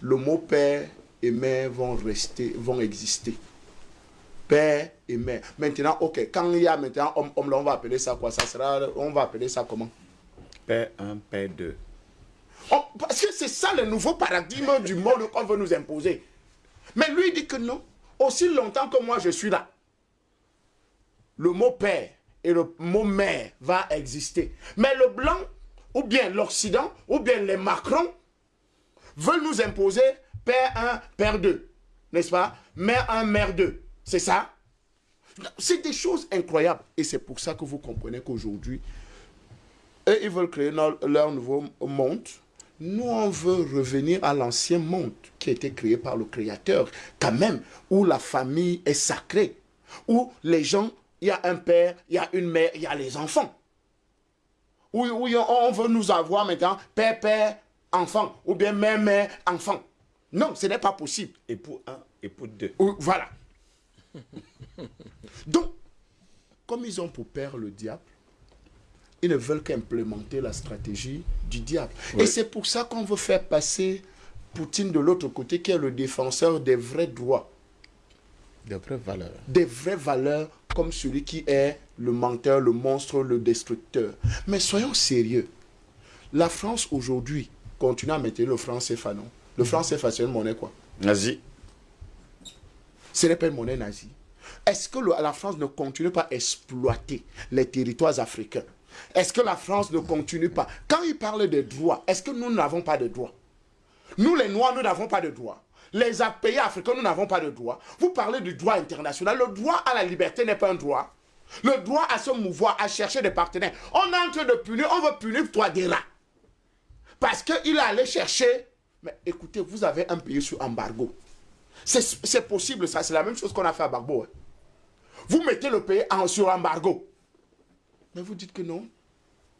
F: le mot père et mère vont rester, vont exister. Père et mère. Maintenant, ok, quand il y a maintenant homme, on va appeler ça quoi? Ça sera, on va appeler ça comment?
A: Père 1, Père 2.
F: Oh, parce que c'est ça le nouveau paradigme du monde qu'on veut nous imposer. Mais lui il dit que non. Aussi longtemps que moi je suis là, le mot père et le mot mère va exister. Mais le blanc, ou bien l'Occident, ou bien les Macron, veulent nous imposer père 1, père 2. N'est-ce pas? Mère 1, mère 2. C'est ça? C'est des choses incroyables. Et c'est pour ça que vous comprenez qu'aujourd'hui, eux, ils veulent créer leur, leur nouveau monde. Nous, on veut revenir à l'ancien monde qui a été créé par le Créateur, quand même, où la famille est sacrée, où les gens, il y a un père, il y a une mère, il y a les enfants. Où, où on veut nous avoir maintenant père, père, enfant, ou bien mère, mère, enfant. Non, ce n'est pas possible.
A: Époux 1, époux 2.
F: Ou- Voilà. Donc, comme ils ont pour père le diable, ils ne veulent qu'implémenter la stratégie du diable. Et c'est pour ça qu'on veut faire passer Poutine de l'autre côté, qui est le défenseur des vrais droits,
C: Des vraies valeurs.
F: des vraies valeurs, comme celui qui est le menteur, le monstre, le destructeur. Mais soyons sérieux. La France aujourd'hui continue à mettre le franc CFA, non? Le franc CFA, c'est une monnaie quoi?
A: Nazi.
F: Ce n'est pas une monnaie nazie. Est-ce que le- la France ne continue pas à exploiter les territoires africains? Est-ce que la France ne continue pas? Quand il parle de droits, est-ce que nous n'avons pas de droits? Nous, les Noirs, nous n'avons pas de droits. Les pays africains, nous n'avons pas de droits. Vous parlez du droit international. Le droit à la liberté n'est pas un droit. Le droit à se mouvoir, à chercher des partenaires. On est en train de punir, on veut punir toi des rats. Parce qu'il est allé chercher. Mais écoutez, vous avez un pays sous embargo. C'est c'est possible, ça. C'est la même chose qu'on a fait à Barbo. hein. Vous mettez le pays en, sur embargo. Mais vous dites que non.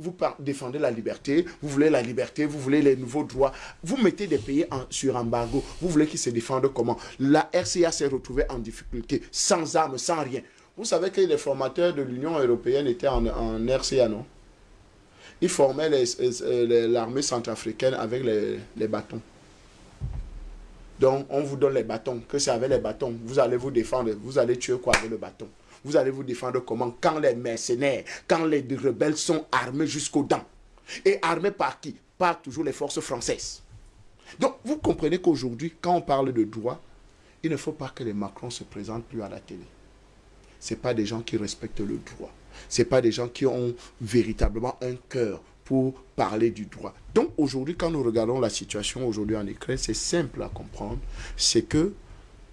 F: Vous défendez la liberté, vous voulez la liberté, vous voulez les nouveaux droits. Vous mettez des pays en- sur embargo. Vous voulez qu'ils se défendent comment? La RCA s'est retrouvée en difficulté, sans armes, sans rien. Vous savez que les formateurs de l'Union européenne étaient en, RCA, non? Ils formaient l'armée centrafricaine avec les- les bâtons. Donc, on vous donne les bâtons. Que c'est avec les bâtons. Vous allez vous défendre. Vous allez tuer quoi avec le bâton? Vous allez vous défendre comment? Quand les mercenaires, quand les rebelles sont armés jusqu'aux dents. Et armés par qui? Par toujours les forces françaises. Donc, vous comprenez qu'aujourd'hui, quand on parle de droit, il ne faut pas que les Macron se présentent plus à la télé. Ce pas des gens qui respectent le droit. Ce pas des gens qui ont véritablement un cœur pour parler du droit. Donc aujourd'hui, quand nous regardons la situation aujourd'hui en Ukraine, c'est simple à comprendre. C'est que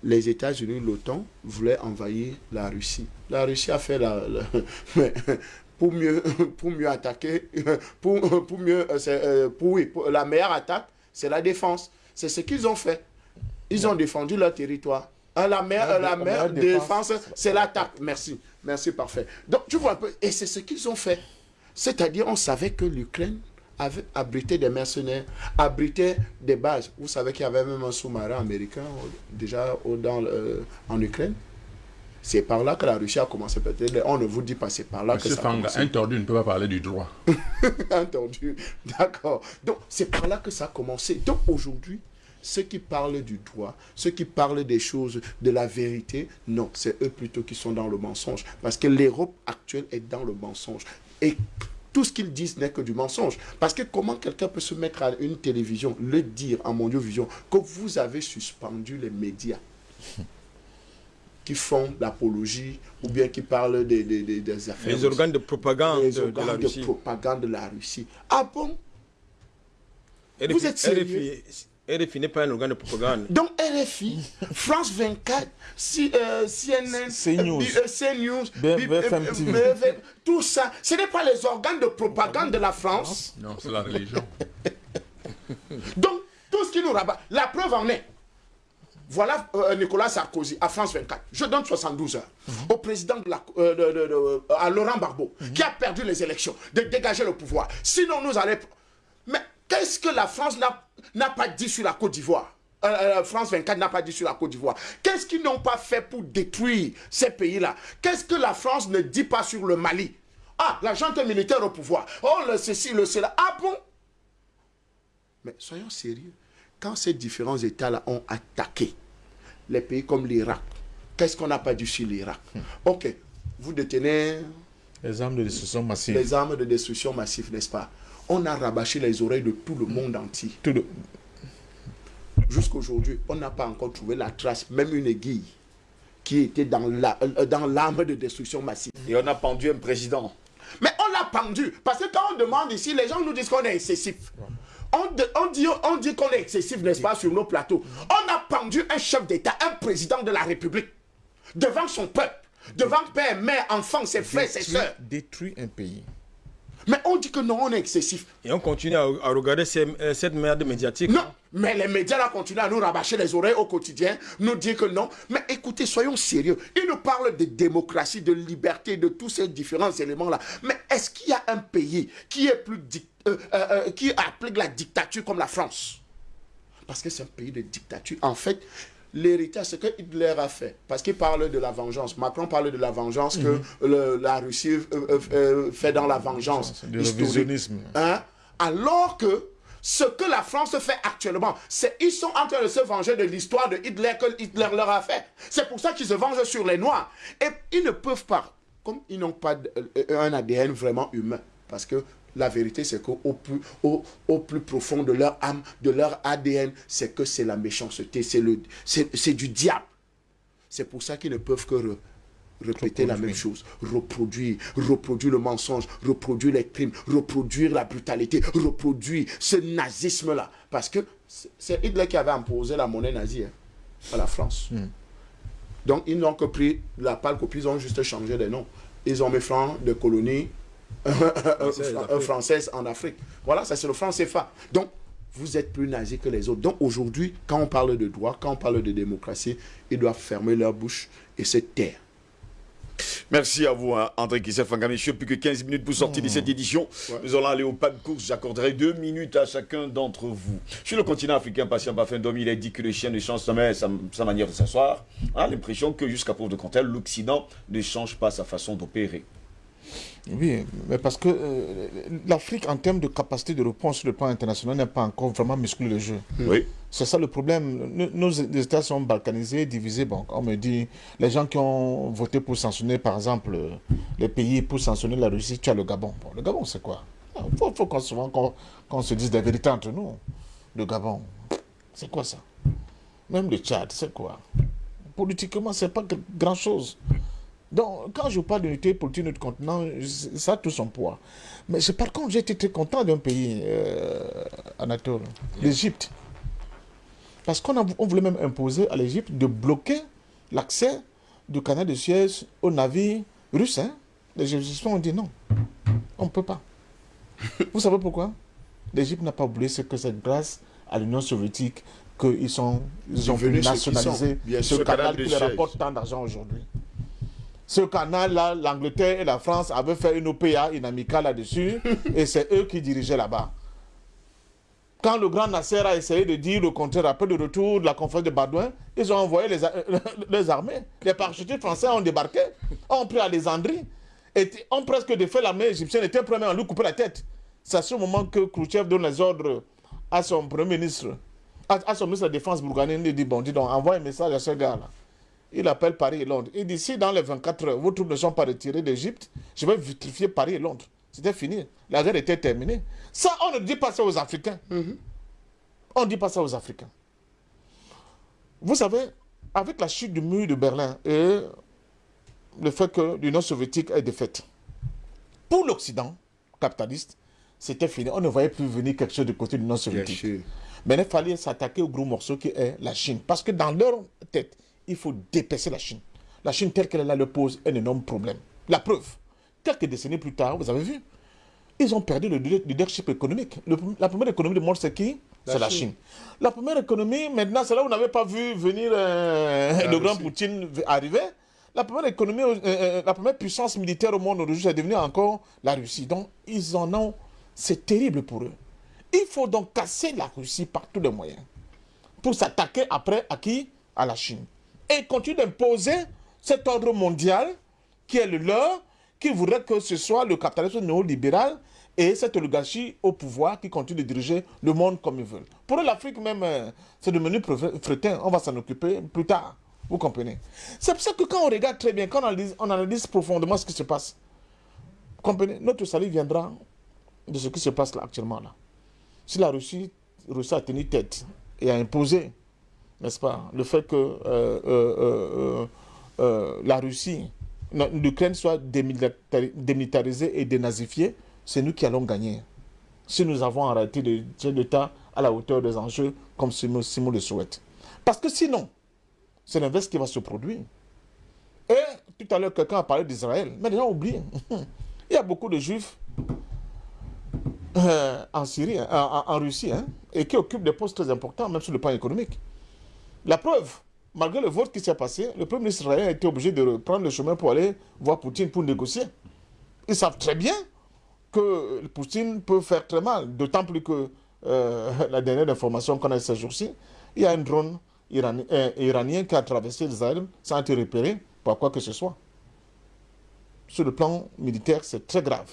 F: les États-Unis, l'OTAN, voulaient envahir la Russie. La Russie a fait la... la- mais pour mieux, pour mieux attaquer, pour, pour mieux... euh, c'est, euh, pour, oui, pour- la meilleure attaque, c'est la défense. C'est ce qu'ils ont fait. Ils ont défendu leur territoire. Hein, La meilleure,
C: La-
F: défense, c'est l'attaque. Merci. Merci, parfait. Donc, tu vois un peu. Et c'est ce qu'ils ont fait. C'est-à-dire, on savait que l'Ukraine avait abrité des mercenaires, abritait des bases. Vous savez qu'il y avait même un sous-marin américain euh, déjà dans, le- en Ukraine. C'est par là que la Russie a commencé. Peut-être, on ne vous dit pas, c'est par là que ça a
E: Fanga,
F: commencé.
E: un tordu ne peut pas parler du droit.
F: Entendu. D'accord. Donc, c'est par là que ça a commencé. Donc, aujourd'hui, ceux qui parlent du droit, ceux qui parlent des choses, de la vérité, non, c'est eux plutôt qui sont dans le mensonge. Parce que l'Europe actuelle est dans le mensonge. Et tout ce qu'ils disent n'est que du mensonge. Parce que comment quelqu'un peut se mettre à une télévision, le dire en Mondiovision, que vous avez suspendu les médias? Qui font l'apologie ou bien qui parlent des, des- des- des affaires
D: Les organes de propagande
F: les
D: de, de
F: organes
D: la
F: de
D: Russie.
F: propagande de la Russie. Ah bon?
D: RFI,
F: Vous êtes sérieux?
D: RFI, RFI n'est pas un organe de propagande.
F: Donc RFI, France 24, C- euh, CNN,
C: CNews.
F: CNews,
C: B-
F: B-
C: BFM
F: euh,
C: TV.
F: BFM, tout ça, ce n'est pas les organes de propagande de la France.
E: Non, c'est la religion.
F: Donc, tout ce qui nous rabat, la preuve en est. Voilà euh, Nicolas Sarkozy à France 24. Je donne 72 heures au président de la, euh, de- de- de- à Laurent Barbeau, qui a perdu les élections, de dégager le pouvoir. Sinon, nous allons. Mais qu'est-ce que la France n'a pas dit sur la Côte d'Ivoire? Euh, euh, France 24 n'a pas dit sur la Côte d'Ivoire. Qu'est-ce qu'ils n'ont pas fait pour détruire ces pays-là? Qu'est-ce que la France ne dit pas sur le Mali? Ah, la junte militaire au pouvoir. Oh, le ceci, le cela. Ah bon? Mais soyons sérieux. Quand ces différents États-là ont attaqué les pays comme l'Irak, qu'est-ce qu'on n'a pas dit sur l'Irak Ok, vous détenez
C: Les armes de destruction massive.
F: les armes de destruction massive, n'est-ce pas? On a rabâché les oreilles de tout le monde entier.
C: Tout le-
F: Jusqu'aujourd'hui, on n'a pas encore trouvé la trace, même une aiguille, qui était dans la- euh, dans l'arme de destruction massive.
A: Et on a pendu un président.
F: Mais on l'a pendu. Parce que quand on demande ici, les gens nous disent qu'on est excessif. On, de- on dit, on dit qu'on est excessif, n'est-ce pas, sur nos plateaux. On a pendu un chef d'État, un président de la République, devant son peuple, devant père, mère, enfants, ses frères, ses soeurs.
C: détruire un pays.
F: Mais on dit que non, on est excessif.
D: Et on continue à, à regarder ces- euh, cette merde médiatique.
F: Non, mais les médias là continuent à nous rabâcher les oreilles au quotidien, nous dire que non. Mais écoutez, soyons sérieux. Ils nous parlent de démocratie, de liberté, de tous ces différents éléments-là. Mais est-ce qu'il y a un pays qui est plus dic- euh, euh, euh, qui applique la dictature comme la France Parce que c'est un pays de dictature. En fait, l'héritage, ce que Hitler a fait, parce qu'il parle de la vengeance. Macron parle de la vengeance que le- la Russie euh, fait dans la vengeance.
C: Révisionnisme.
F: Hein? Alors que ce que la France fait actuellement, c'est ils sont en train de se venger de l'histoire de Hitler que Hitler leur a fait. C'est pour ça qu'ils se vengent sur les Noirs. Et ils ne peuvent pas, comme ils n'ont pas de- un ADN vraiment humain, parce que la vérité, c'est qu'au plus, au, au plus profond de leur âme, de leur ADN, c'est que c'est la méchanceté, c'est du diable. C'est pour ça qu'ils ne peuvent que re- répéter la même chose, reproduire, reproduire le mensonge, reproduire les crimes, reproduire la brutalité, reproduire ce nazisme-là. Parce que c'est- Hitler qui avait imposé la monnaie nazie hein, à la France. Donc ils n'ont que pris la pâle copie, ils ont juste changé les noms. Ils ont mis franc de colonie euh, française en Afrique. Voilà, ça c'est le franc CFA. Donc, vous êtes plus nazi que les autres. Donc aujourd'hui, quand on parle de droit, quand on parle de démocratie, ils doivent fermer leur bouche et se taire.
A: Merci à vous, hein, André Kissef. Messieurs, plus que 15 minutes pour sortir de cette édition. Nous allons aller au pas de course. J'accorderai deux minutes à chacun d'entre vous. Sur le continent africain, patient Bafin Domi, il a dit que le chien ne change jamais sa, sa manière de s'asseoir. On a l'impression que jusqu'à preuve de contraire, l'Occident ne change pas sa façon d'opérer.
C: Oui, mais parce que euh, l'Afrique, en termes de capacité de réponse sur le plan international, n'a pas encore vraiment musclé le jeu.
A: Oui.
C: C'est ça le problème. Nos, nos États sont balkanisés, divisés. Bon, on me dit, les gens qui ont voté pour sanctionner, par exemple, euh, les pays pour sanctionner la Russie, tu as le Gabon. Bon, le Gabon, c'est quoi? Il faut, faut qu'on souvent qu'on qu'on se dise la vérité entre nous. Le Gabon, c'est quoi ça? Même le Tchad, c'est quoi? Politiquement, c'est pas grand-chose. Donc, quand je parle d'unité politique de notre continent, ça a tout son poids. Mais c'est- par contre, j'ai été très content d'un pays, euh, Anatole, l'Égypte. Parce qu'on on voulait même imposer à l'Égypte de bloquer l'accès du canal de Suez aux navires russes. Hein. Les Égyptiens ont dit non, on ne peut pas. Vous savez pourquoi? L'Égypte n'a pas oublié ce que c'est grâce à l'Union soviétique qu'ils sont, ils ont pu
F: Devenus ce
C: canal qui leur rapporte tant d'argent aujourd'hui. Ce canal-là, l'Angleterre et la France avaient fait une OPA, une amicale là-dessus, et c'est eux qui dirigeaient là-bas. Quand le grand Nasser a essayé de dire le contraire après le retour de la conférence de Badouin, ils ont envoyé les, armées. Les parachutistes français ont débarqué, ont pris Alexandrie, et ont presque défait l'armée égyptienne, était prêt à lui couper la tête. C'est à ce moment que Khrouchtchev donne les ordres à son premier ministre, à, à son ministre de la Défense bourganais, il dit, bon, dis donc, envoie un message à ce gars-là. Il appelle Paris et Londres. Il dit, si dans les 24 heures, vos troupes ne sont pas retirées d'Égypte, je vais vitrifier Paris et Londres. C'était fini. La guerre était terminée. Ça, on ne dit pas ça aux Africains. On ne dit pas ça aux Africains. Vous savez, avec la chute du mur de Berlin et le fait que l'Union soviétique est défaite, pour l'Occident capitaliste, c'était fini. On ne voyait plus venir quelque chose du côté de l'Union soviétique. Mais il fallait s'attaquer au gros morceau qui est la Chine. Parce que dans leur tête, il faut dépecer la Chine. La Chine telle qu'elle est là leur pose un énorme problème. La preuve, quelques décennies plus tard, vous avez vu, ils ont perdu le leader- leadership économique. Le- la première économie du monde, c'est qui C'est la Chine. La première économie, maintenant, c'est là où vous n'avez pas vu venir euh, le grand. Poutine arriver. La première économie, euh, euh, la première puissance militaire au monde aujourd'hui, c'est devenu encore la Russie. Donc, ils en ont. C'est terrible pour eux. Il faut donc casser la Russie par tous les moyens pour s'attaquer après à qui? À la Chine. Et continuer d'imposer cet ordre mondial qui est le leur, qui voudrait que ce soit le capitalisme néolibéral et cette oligarchie au pouvoir qui continue de diriger le monde comme ils veulent. Pour l'Afrique même, euh, c'est devenu fretin. On va s'en occuper plus tard. Vous comprenez? C'est pour ça que quand on regarde très bien, quand on analyse, on analyse profondément ce qui se passe, comprenez, notre salut viendra de ce qui se passe là actuellement là. Si la Russie réussit à tenir tête et à imposer, n'est-ce pas, le fait que euh, euh, euh, la Russie, l'Ukraine soit démilitari- démilitarisée et dénazifiée, c'est nous qui allons gagner. Si nous avons des chefs d'État à la hauteur des enjeux comme Simon, le souhaite. Parce que sinon, c'est l'inverse qui va se produire. Et tout à l'heure, quelqu'un a parlé d'Israël, mais les gens oublient. Il y a beaucoup de juifs en Syrie, en Russie, hein, et qui occupent des postes très importants, même sur le plan économique. La preuve, malgré le vote qui s'est passé, le premier ministre israélien a été obligé de prendre le chemin pour aller voir Poutine pour négocier. Ils savent très bien que Poutine peut faire très mal, d'autant plus que euh, la dernière information qu'on a ces jours-ci, il y a un drone iranien, euh, iranien qui a traversé Israël sans être repéré par quoi que ce soit. Sur le plan militaire, c'est très grave.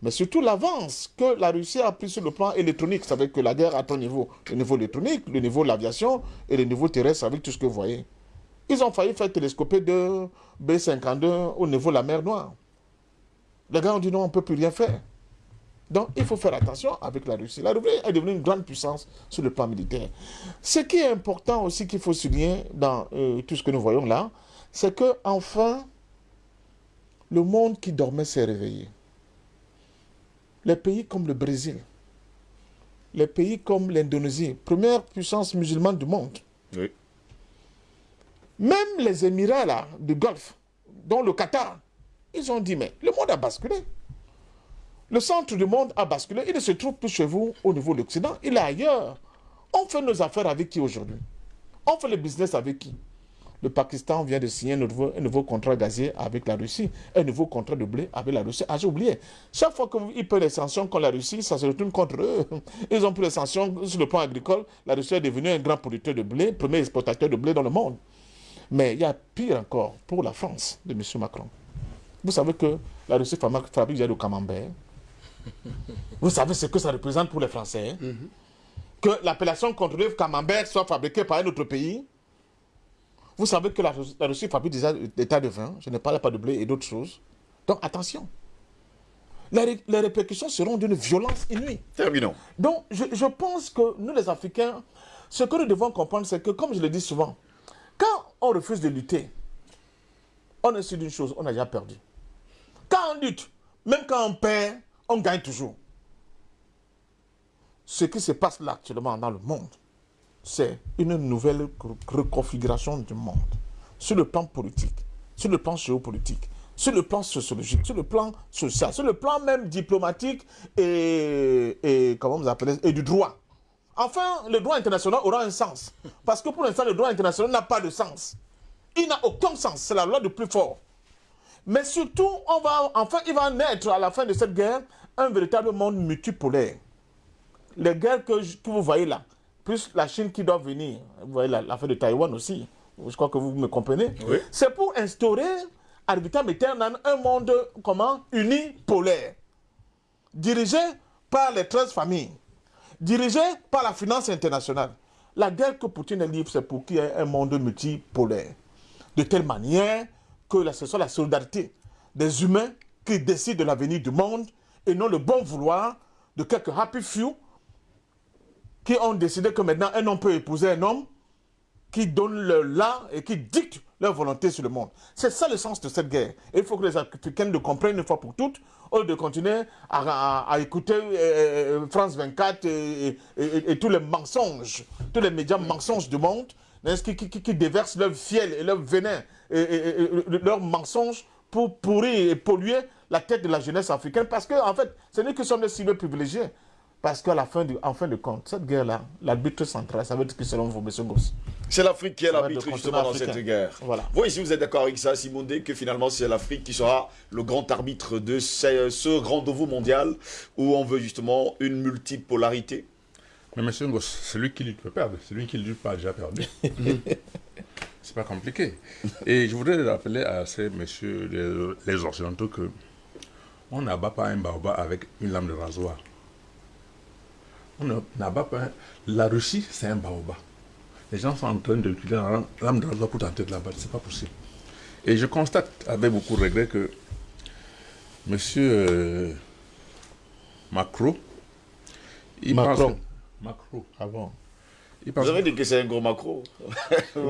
C: Mais surtout l'avance que la Russie a pris sur le plan électronique. Vous savez que la guerre a trois niveaux. Le niveau électronique, le niveau de l'aviation et le niveau terrestre avec tout ce que vous voyez. Ils ont failli faire télescoper de B-52 au niveau de la mer Noire. Les gars ont dit non, on ne peut plus rien faire. Donc il faut faire attention avec la Russie. La Russie est devenue une grande puissance sur le plan militaire. Ce qui est important aussi qu'il faut souligner dans euh, tout ce que nous voyons là, c'est que enfin, le monde qui dormait s'est réveillé les pays comme le Brésil, les pays comme l'Indonésie, première puissance musulmane du monde,
A: Oui.
C: même les Émirats là, du Golfe, dont le Qatar, ils ont dit, mais le monde a basculé. Le centre du monde a basculé. Il ne se trouve plus chez vous au niveau de l'Occident, il est ailleurs. On fait nos affaires avec qui aujourd'hui? On fait le business avec qui? Le Pakistan vient de signer un nouveau, un nouveau contrat gazier avec la Russie, un nouveau contrat de blé avec la Russie. Ah, j'ai oublié. Chaque fois qu'ils prennent les sanctions contre la Russie, ça se retourne contre eux. Ils ont pris les sanctions sur le plan agricole. La Russie est devenue un grand producteur de blé, premier exportateur de blé dans le monde. Mais il y a pire encore pour la France de M. Macron. Vous savez que la Russie fabrique déjà du camembert. Vous savez ce que ça représente pour les Français. hein? Que l'appellation contrôlée camembert soit fabriquée par un autre pays? Vous savez que la, Russie- la Russie fabrique déjà des tas de vin. Je ne parle pas de blé et d'autres choses. Donc attention. Les répercussions seront d'une violence inouïe.
A: Terminons.
C: Donc, je, je pense que nous, les Africains, ce que nous devons comprendre, c'est que, comme je le dis souvent, quand on refuse de lutter, on est sûr d'une chose, on a déjà perdu. Quand on lutte, même quand on perd, on gagne toujours. Ce qui se passe là actuellement dans le monde, c'est une nouvelle re- reconfiguration du monde. Sur le plan politique, sur le plan géopolitique, sur le plan sociologique, sur le plan social, sur le plan même diplomatique et, comment vous appelez et du droit. Enfin, le droit international aura un sens. Parce que pour l'instant, le droit international n'a pas de sens. Il n'a aucun sens. C'est la loi du plus fort. Mais surtout, on va, enfin, il va naître à la fin de cette guerre un véritable monde multipolaire. les guerres que vous voyez là, plus la Chine qui doit venir, vous voyez la- l'affaire de Taïwan aussi, je crois que vous me comprenez,
A: Oui.
C: c'est pour instaurer, aeternam, un monde, comment, uni, polaire, dirigé par les 13 familles, dirigé par la finance internationale. La guerre que Poutine livre, c'est pour qu'il y ait un monde multipolaire. De telle manière que ce soit la solidarité des humains qui décident de l'avenir du monde et non le bon vouloir de quelques happy few qui ont décidé que maintenant un homme peut épouser un homme qui donne le là et qui dicte leur volonté sur le monde. C'est ça le sens de cette guerre. Il faut que les Africains le comprennent une fois pour toutes, au lieu de continuer à, à- à écouter euh, France 24 et, tous les mensonges, tous les médias mensonges du monde, qui, déversent leur fiel et leur venin et leurs mensonges pour pourrir et polluer la tête de la jeunesse africaine. Parce que, en fait, ce n'est que sommes les cibles privilégiés. Parce qu'à la fin, du, en fin de compte, cette guerre-là, l'arbitre central, ça veut dire que selon vous, M. Goss.
A: C'est l'Afrique qui est l'arbitre justement dans cette guerre.
C: Voilà.
A: Vous ici, vous êtes d'accord avec ça, Simon D, que finalement c'est l'Afrique qui sera le grand arbitre de ce, ce rendez-vous mondial où on veut justement une multipolarité?
E: Mais monsieur Ngos, celui qui lutte peut perdre. Celui qui lutte pas a déjà perdu. C'est pas compliqué. Et je voudrais rappeler à ces messieurs les, les occidentaux que on n'abat pas un baobab avec une lame de rasoir. On n'abat pas La Russie, c'est un baobab. Les gens sont en train d'utiliser la lame- lame de pour tenter de la battre. C'est pas possible. Et je constate avec beaucoup de regret que monsieur euh, Macron, il
C: Macron.
E: pense que- Macron.
C: Ah bon?
E: Il pense
A: Vous avez
E: que-
A: dit que c'est un gros macro.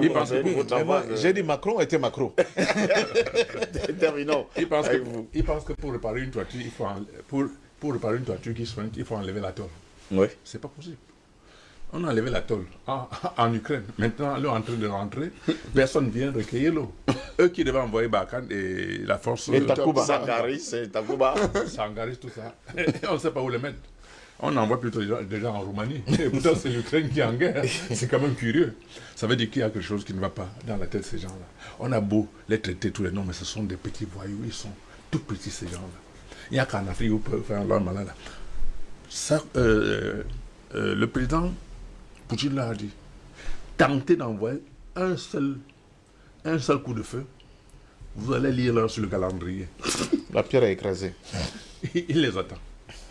E: Il pense
A: C'est
E: que-
A: avance,
C: J'ai dit Macron était Macron.
A: euh, Terminons.
E: il pense que,
A: avec vous.
E: il pense que pour réparer une toiture, il faut en- pour, pour réparer une toiture qui soigne, il faut enlever la tôle.
A: Oui.
E: C'est pas possible. On a enlevé la tôle en, en Ukraine. Maintenant, l'eau est en train de rentrer. Personne vient recueillir l'eau. Eux qui devaient envoyer Barkhane et la force
C: Et Takuba.
A: Sangaris, c'est Takuba.
E: Sangaris, tout ça. on ne sait pas où les mettre. On envoie plutôt des gens, des gens en Roumanie. Et pourtant, c'est l'Ukraine qui est en guerre. C'est quand même curieux. Ça veut dire qu'il y a quelque chose qui ne va pas dans la tête de ces gens-là. On a beau les traiter tous les noms, mais ce sont des petits voyous. Ils sont tout petits, ces gens-là. Il n'y a qu'en Afrique où peuvent faire leur malade. Ça, euh, euh, le président Poutine l'a dit. Tentez d'envoyer un seul, un seul coup de feu. Vous allez lire là sur le calendrier.
C: La pierre est écrasée.
E: Il les attend.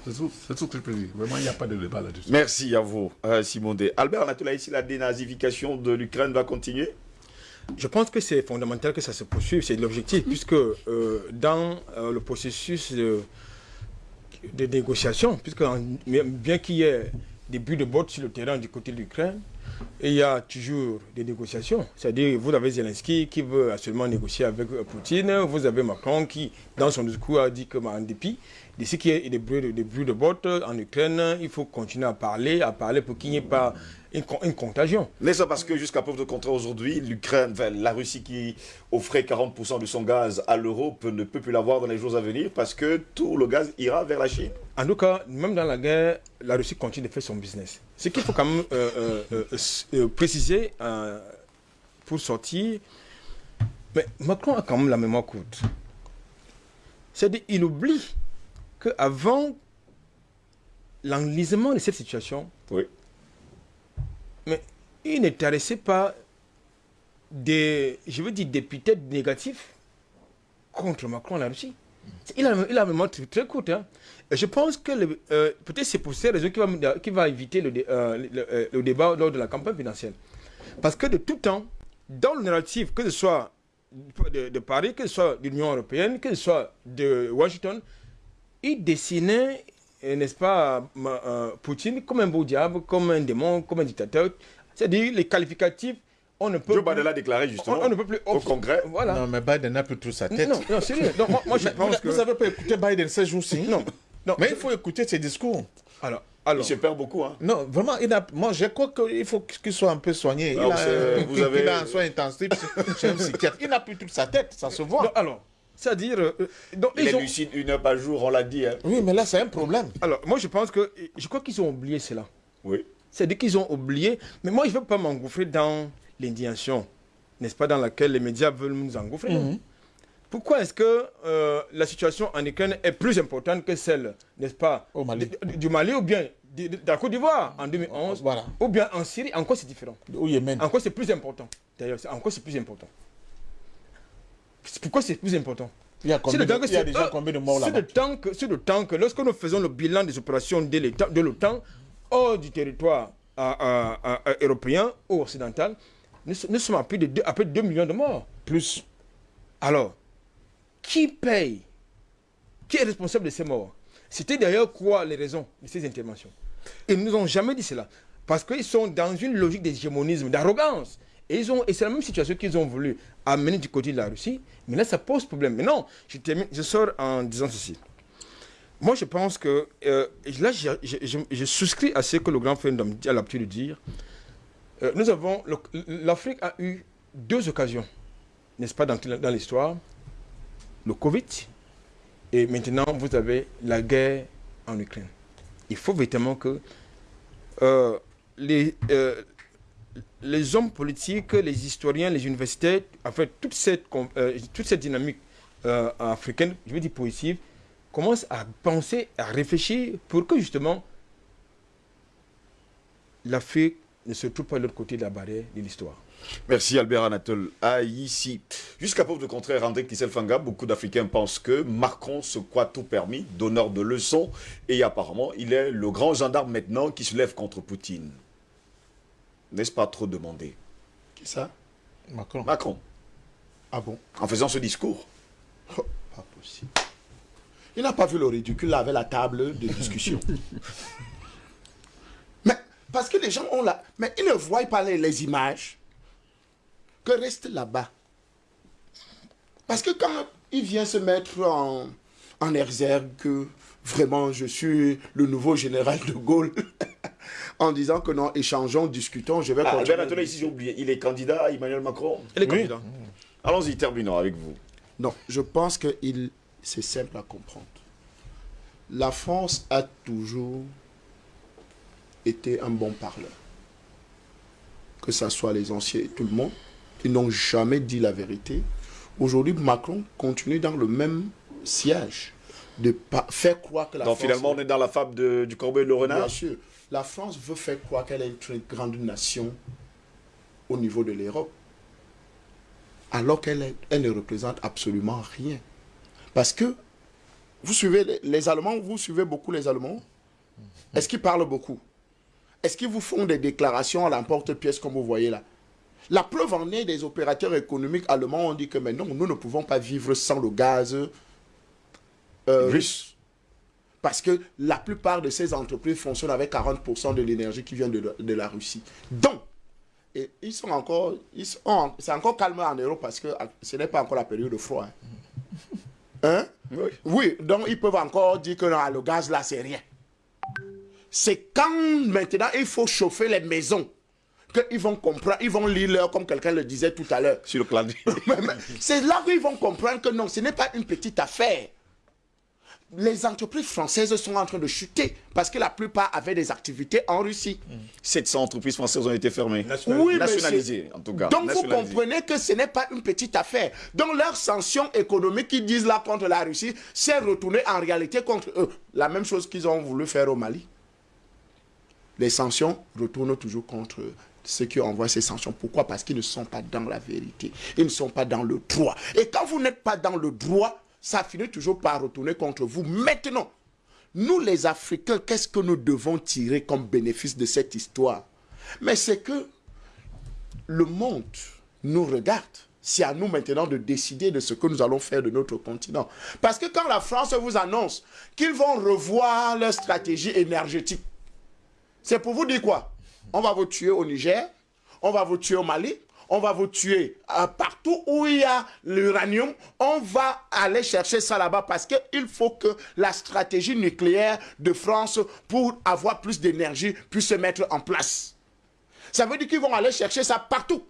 E: C'est tout, c'est tout ce que je peux dire. Vraiment, il n'y a pas de débat là-dessus.
A: Merci à vous, euh, Simon D. Albert Anatola, ici, la dénazification de l'Ukraine va continuer?
D: Je pense que c'est fondamental que ça se poursuive, c'est l'objectif, puisque euh, dans euh, le processus de, de négociation, puisque en- bien qu'il y ait des buts de botte sur le terrain du côté de l'Ukraine, il y a toujours des négociations. C'est-à-dire, vous avez Zelensky qui veut absolument négocier avec Poutine, vous avez Macron qui, dans son discours, a dit que, bah, en dépit de ce qui est des bruits de, des bruits de botte en Ukraine, il faut continuer à parler, à parler pour qu'il n'y ait pas une, con- une contagion.
A: N'est-ce pas parce que jusqu'à preuve de contraire aujourd'hui, l'Ukraine, enfin, la Russie qui offrait 40% de son gaz à l'Europe ne peut plus l'avoir dans les jours à venir parce que tout le gaz ira vers la Chine
D: En tout cas, même dans la guerre, la Russie continue de faire son business. Ce qu'il faut quand même euh, euh, euh, préciser pour sortir, mais Macron a quand même la mémoire courte. C'est-à-dire qu'il oublie qu'avant l'enlisement de cette situation,
A: Oui.
D: Mais il n'intéressait pas des, je veux dire, des épithètes négatifs contre Macron la Russie. Il a, il mémoire très, très courte. hein. Je pense que euh, peut-être c'est pour ces raisons qu'il va, éviter euh, euh, le débat lors de la campagne financière. Parce que de tout temps, dans le narratif, que ce soit de, Paris, que ce soit de l'Union européenne, que ce soit de Washington, il dessinait, n'est-ce pas, euh, Poutine comme un beau diable, comme un démon, comme un dictateur. C'est-à-dire les qualificatifs, on ne peut
A: Joe
D: plus-
A: Biden l'a déclaré justement
D: on, on ne peut plus
A: au Congrès.
D: Voilà.
C: Non, mais Biden n'a plus tout sa tête.
D: Non, non, sérieux. Non, moi, moi, je pense
C: vous,
D: que...
C: vous avez pas écouté Biden ces jours-ci?
D: Non, non.
C: Mais il faut écouter ses discours.
D: Alors,
A: Il
D: alors,
A: se perd beaucoup. Hein.
C: Non, vraiment, il a, moi je crois qu'il faut qu'il soit un peu soigné. Il
A: Alors,
C: a,
A: c'est-
C: un-
A: vous avez-
C: il a un soin intensif chez un psychiatre. Il n'a plus toute sa tête, ça se voit.
D: non, alors, c'est-à-dire, euh,
A: Il
D: ils
A: est
D: ont-
A: lucide une heure par jour, on l'a dit. Hein.
C: Oui, mais là, c'est un problème.
D: alors, moi, je pense que, je crois qu'ils ont oublié cela.
A: Oui.
D: C'est-à-dire qu'ils ont oublié, mais moi, je ne veux pas m'engouffrer dans l'indignation, n'est-ce pas, dans laquelle les médias veulent nous engouffrer. non? Pourquoi est-ce que euh, la situation en Ukraine est plus importante que celle, n'est-ce pas,
C: Au Mali.
D: du Mali ou bien de, de la Côte d'Ivoire en 2011,
C: Voilà.
D: ou bien en Syrie, encore c'est différent?
C: Au Yémen.
D: Encore c'est plus important? D'ailleurs, c'est- encore c'est plus important? Pourquoi c'est plus important
C: Il y a
D: C'est
C: combien
D: le
C: de,
D: temps que
C: il y a
D: c'est-
C: déjà
D: euh,
C: combien de morts là-bas
D: c'est le temps que lorsque nous faisons le bilan des opérations de l'OTAN hors du territoire européen ou occidental, nous, so- nous sommes à plus de 2, à plus de 2 millions de morts.
C: Plus.
D: Alors, qui paye? Qui est responsable de ces morts? C'était d'ailleurs quoi les raisons de ces interventions? Ils ne nous ont jamais dit cela. Parce qu'ils sont dans une logique d'hégémonisme, d'arrogance. Et, et c'est la même situation qu'ils ont voulu amener du côté de la Russie. Mais là, ça pose problème. Mais non, je, sors en disant ceci. Moi, je pense que euh, là, je, souscris à ce que le grand frère a l'habitude de dire. Euh, nous avons, l'Afrique a eu deux occasions, n'est-ce pas, dans, l'histoire. Le Covid et maintenant vous avez la guerre en Ukraine. Il faut véritablement que euh, les, les hommes politiques, les historiens, les universitaires, en fait, toute cette, euh, toute cette dynamique euh, africaine, je veux dire positive, commencent à penser, à réfléchir pour que justement l'Afrique ne se trouve pas de l'autre côté de la barrière de l'histoire.
A: Merci Albert Anatole. Ah, ici. Jusqu'à preuve de contraire, André Kisselfanga, beaucoup d'Africains pensent que Macron se croit tout permis, donneur de leçons, et apparemment, il est le grand gendarme maintenant qui se lève contre Poutine. N'est-ce pas trop demandé
F: Qui ça
C: Macron.
A: Macron,
F: Ah bon
A: en faisant ce discours.
F: Oh, Pas possible. Il n'a pas vu le ridicule là avec la table de discussion. Mais parce que les gens ont la... Mais ils ne voient pas les, les images que reste là-bas. Parce que quand il vient se mettre en, en exergue que vraiment je suis le nouveau général de Gaulle, en disant que non, échangeons, discutons, je vais
A: Ah,
F: continuer.
A: Albert ici, j'ai oublié. Il est candidat à Emmanuel Macron.
D: Et les
C: Oui.
D: candidats
A: Allons-y, terminons avec vous.
F: Non, je pense que il- c'est simple à comprendre. La France a toujours été un bon parleur. Que ce soit les anciens et tout le monde, ils n'ont jamais dit la vérité. Aujourd'hui, Macron continue dans le même siège de faire croire que la
A: Donc
F: France...
A: finalement, on est dans la fable de- du corbeau et de le renard.
F: Bien sûr. La France veut faire croire qu'elle est une très grande nation au niveau de l'Europe. Alors qu'elle elle ne représente absolument rien. Parce que vous suivez les, les Allemands, vous suivez beaucoup les Allemands. Est-ce qu'ils parlent beaucoup? Est-ce qu'ils vous font des déclarations à l'emporte-pièce comme vous voyez là? La preuve en est des opérateurs économiques allemands ont dit que mais non, nous ne pouvons pas vivre sans le gaz euh, russe. Parce que la plupart de ces entreprises fonctionnent avec 40% de l'énergie qui vient de, la- de la Russie. Donc, et ils sont encore, ils sont c'est encore calme en Europe parce que ce n'est pas encore la période de froid. Hein? Hein?
A: Oui.
F: Oui, donc ils peuvent encore dire que non, le gaz là, c'est rien. C'est quand maintenant il faut chauffer les maisons qu'ils vont comprendre, ils vont lire l'heure comme quelqu'un le disait tout à l'heure.
A: Sur le
F: mais C'est là qu'ils vont comprendre que non, ce n'est pas une petite affaire. Les entreprises françaises sont en train de chuter parce que la plupart avaient des activités en Russie.
A: 700 entreprises françaises ont été fermées.
F: Oui,
A: Nationalisées, en tout cas.
F: Donc vous comprenez que ce n'est pas une petite affaire. Donc leurs sanctions économiques qu'ils disent là contre la Russie, c'est retourné en réalité contre eux. La même chose qu'ils ont voulu faire au Mali. Les sanctions retournent toujours contre ceux qui envoient ces sanctions. Pourquoi? Parce qu'ils ne sont pas dans la vérité. Ils ne sont pas dans le droit. Et quand vous n'êtes pas dans le droit, ça finit toujours par retourner contre vous. Maintenant, nous les Africains, qu'est-ce que nous devons tirer comme bénéfice de cette histoire? Mais c'est que le monde nous regarde. C'est à nous maintenant de décider de ce que nous allons faire de notre continent. Parce que quand la France vous annonce qu'ils vont revoir leur stratégie énergétique, c'est pour vous dire quoi? On va vous tuer au Niger, on va vous tuer au Mali, on va vous tuer euh, partout où il y a l'uranium. On va aller chercher ça là-bas parce qu'il faut que la stratégie nucléaire de France pour avoir plus d'énergie puisse se mettre en place. Ça veut dire qu'ils vont aller chercher ça partout.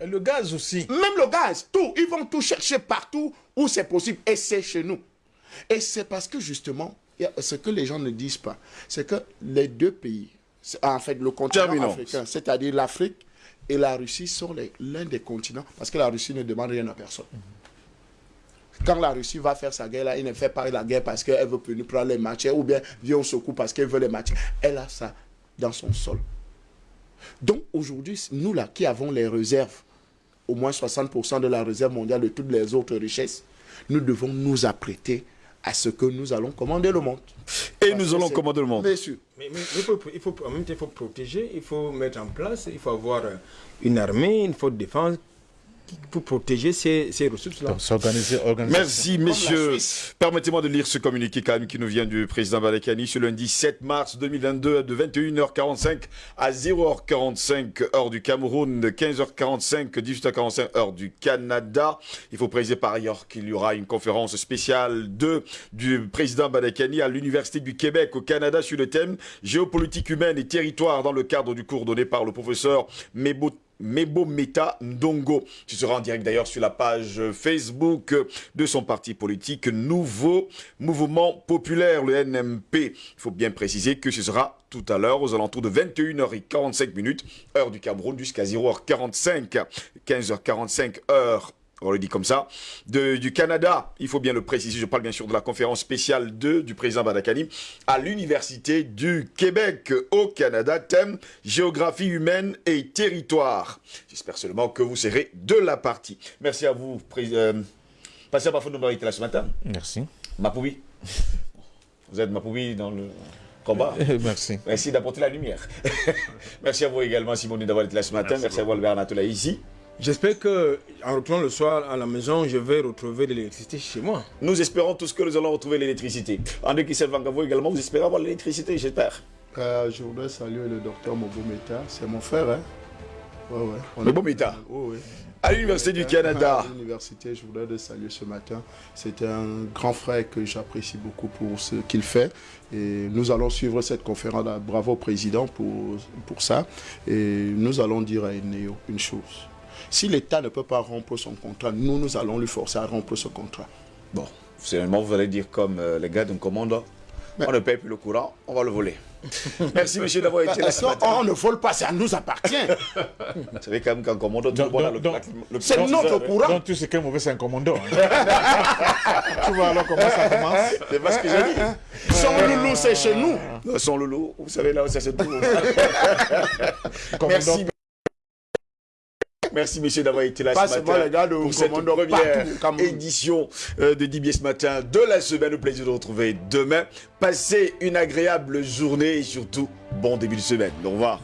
C: Et le gaz aussi.
F: Même le gaz, tout. Ils vont tout chercher partout où c'est possible. Et c'est chez nous. Et c'est parce que justement, ce que les gens ne disent pas, c'est que les deux pays, c'est- en fait le continent
A: Terminons.
F: africain, c'est-à-dire l'Afrique et la Russie, sont l'un des continents, parce que la Russie ne demande rien à personne. Quand la Russie va faire sa guerre, là, il ne fait pas la guerre parce qu'elle veut venir prendre les matières ou bien vient au secours parce qu'elle veut les matières. Elle a ça dans son sol. Donc aujourd'hui, nous là qui avons les réserves, au moins 60% de la réserve mondiale de toutes les autres richesses, nous devons nous apprêter à ce que nous allons commander le monde.
A: Et nous allons commander le monde.
F: Bien sûr.
D: Mais, mais il, faut, il faut, en même temps, il faut protéger, il faut mettre en place, il faut avoir une armée, une force de défense pour protéger ces, ces ressources-là.
E: S'organiser, organiser.
A: Merci, messieurs. Permettez-moi de lire ce communiqué quand même qui nous vient du président Balekani ce lundi 7 mars 2022 de 21h45 à 0h45 heure du Cameroun, de 15h45, 18h45 heure du Canada. Il faut préciser par ailleurs qu'il y aura une conférence spéciale de, du président Balekani à l'Université du Québec au Canada sur le thème géopolitique humaine et territoire dans le cadre du cours donné par le professeur Mebo Mebo Meta Ndongo. Tu seras en direct d'ailleurs sur la page Facebook de son parti politique Nouveau Mouvement Populaire, le NMP. Il faut bien préciser que ce sera tout à l'heure aux alentours de 21h45 minutes, heure du Cameroun, jusqu'à 0h45, 15h45 heure on le dit comme ça, de, du Canada, il faut bien le préciser, je parle bien sûr de la conférence spéciale 2 du président Badakani, à l'Université du Québec au Canada, thème géographie humaine et territoire. J'espère seulement que vous serez de la partie. Merci à vous, président. Passez à ma de été là ce matin.
E: Merci.
A: Mapoubi. Vous êtes Mapoubi dans le combat.
E: Merci.
A: Merci d'apporter la lumière. Merci à vous également, Simone, d'avoir été là ce matin. Merci, Merci à vous, Albert Natola, ici.
D: J'espère que en retournant le soir à la maison, je vais retrouver l'électricité chez moi.
A: Nous espérons tous que nous allons retrouver l'électricité. André Kissel Vangavo également, vous espérez avoir l'électricité, j'espère.
F: Euh, je voudrais saluer le docteur Mobometa, c'est mon frère. Hein?
A: Ouais, ouais. Mobometa
F: Oui, oui.
A: À l'Université du Canada.
F: À l'université, je voudrais le saluer ce matin. C'est un grand frère que j'apprécie beaucoup pour ce qu'il fait. Et nous allons suivre cette conférence. -là. Bravo président pour, pour ça. Et nous allons dire à Eneo une chose. Si l'État ne peut pas rompre son contrat, nous, nous allons lui forcer à rompre ce contrat.
A: Bon, finalement, vous allez dire comme euh, les gars d'un commandant, on ne paye plus le courant, on va le voler. Merci, monsieur, d'avoir été là.
F: On ne vole pas, ça nous appartient.
A: Vous savez quand même qu'un commandant, tout le
F: monde C'est notre courant.
C: Donc, tu sais qu'un mauvais, c'est un commandant. Hein. tu vois alors comment ça commence
A: C'est pas ce que j'ai dit.
F: Son loulou, c'est chez nous.
A: Son loulou, vous savez là où ça se trouve. Merci. Merci, messieurs, d'avoir été là
F: Pas
A: ce matin
F: les gars de
A: pour cette première édition euh, de Dibier ce matin de la semaine. Au plaisir de vous retrouver demain. Passez une agréable journée et surtout, bon début de semaine. Au revoir.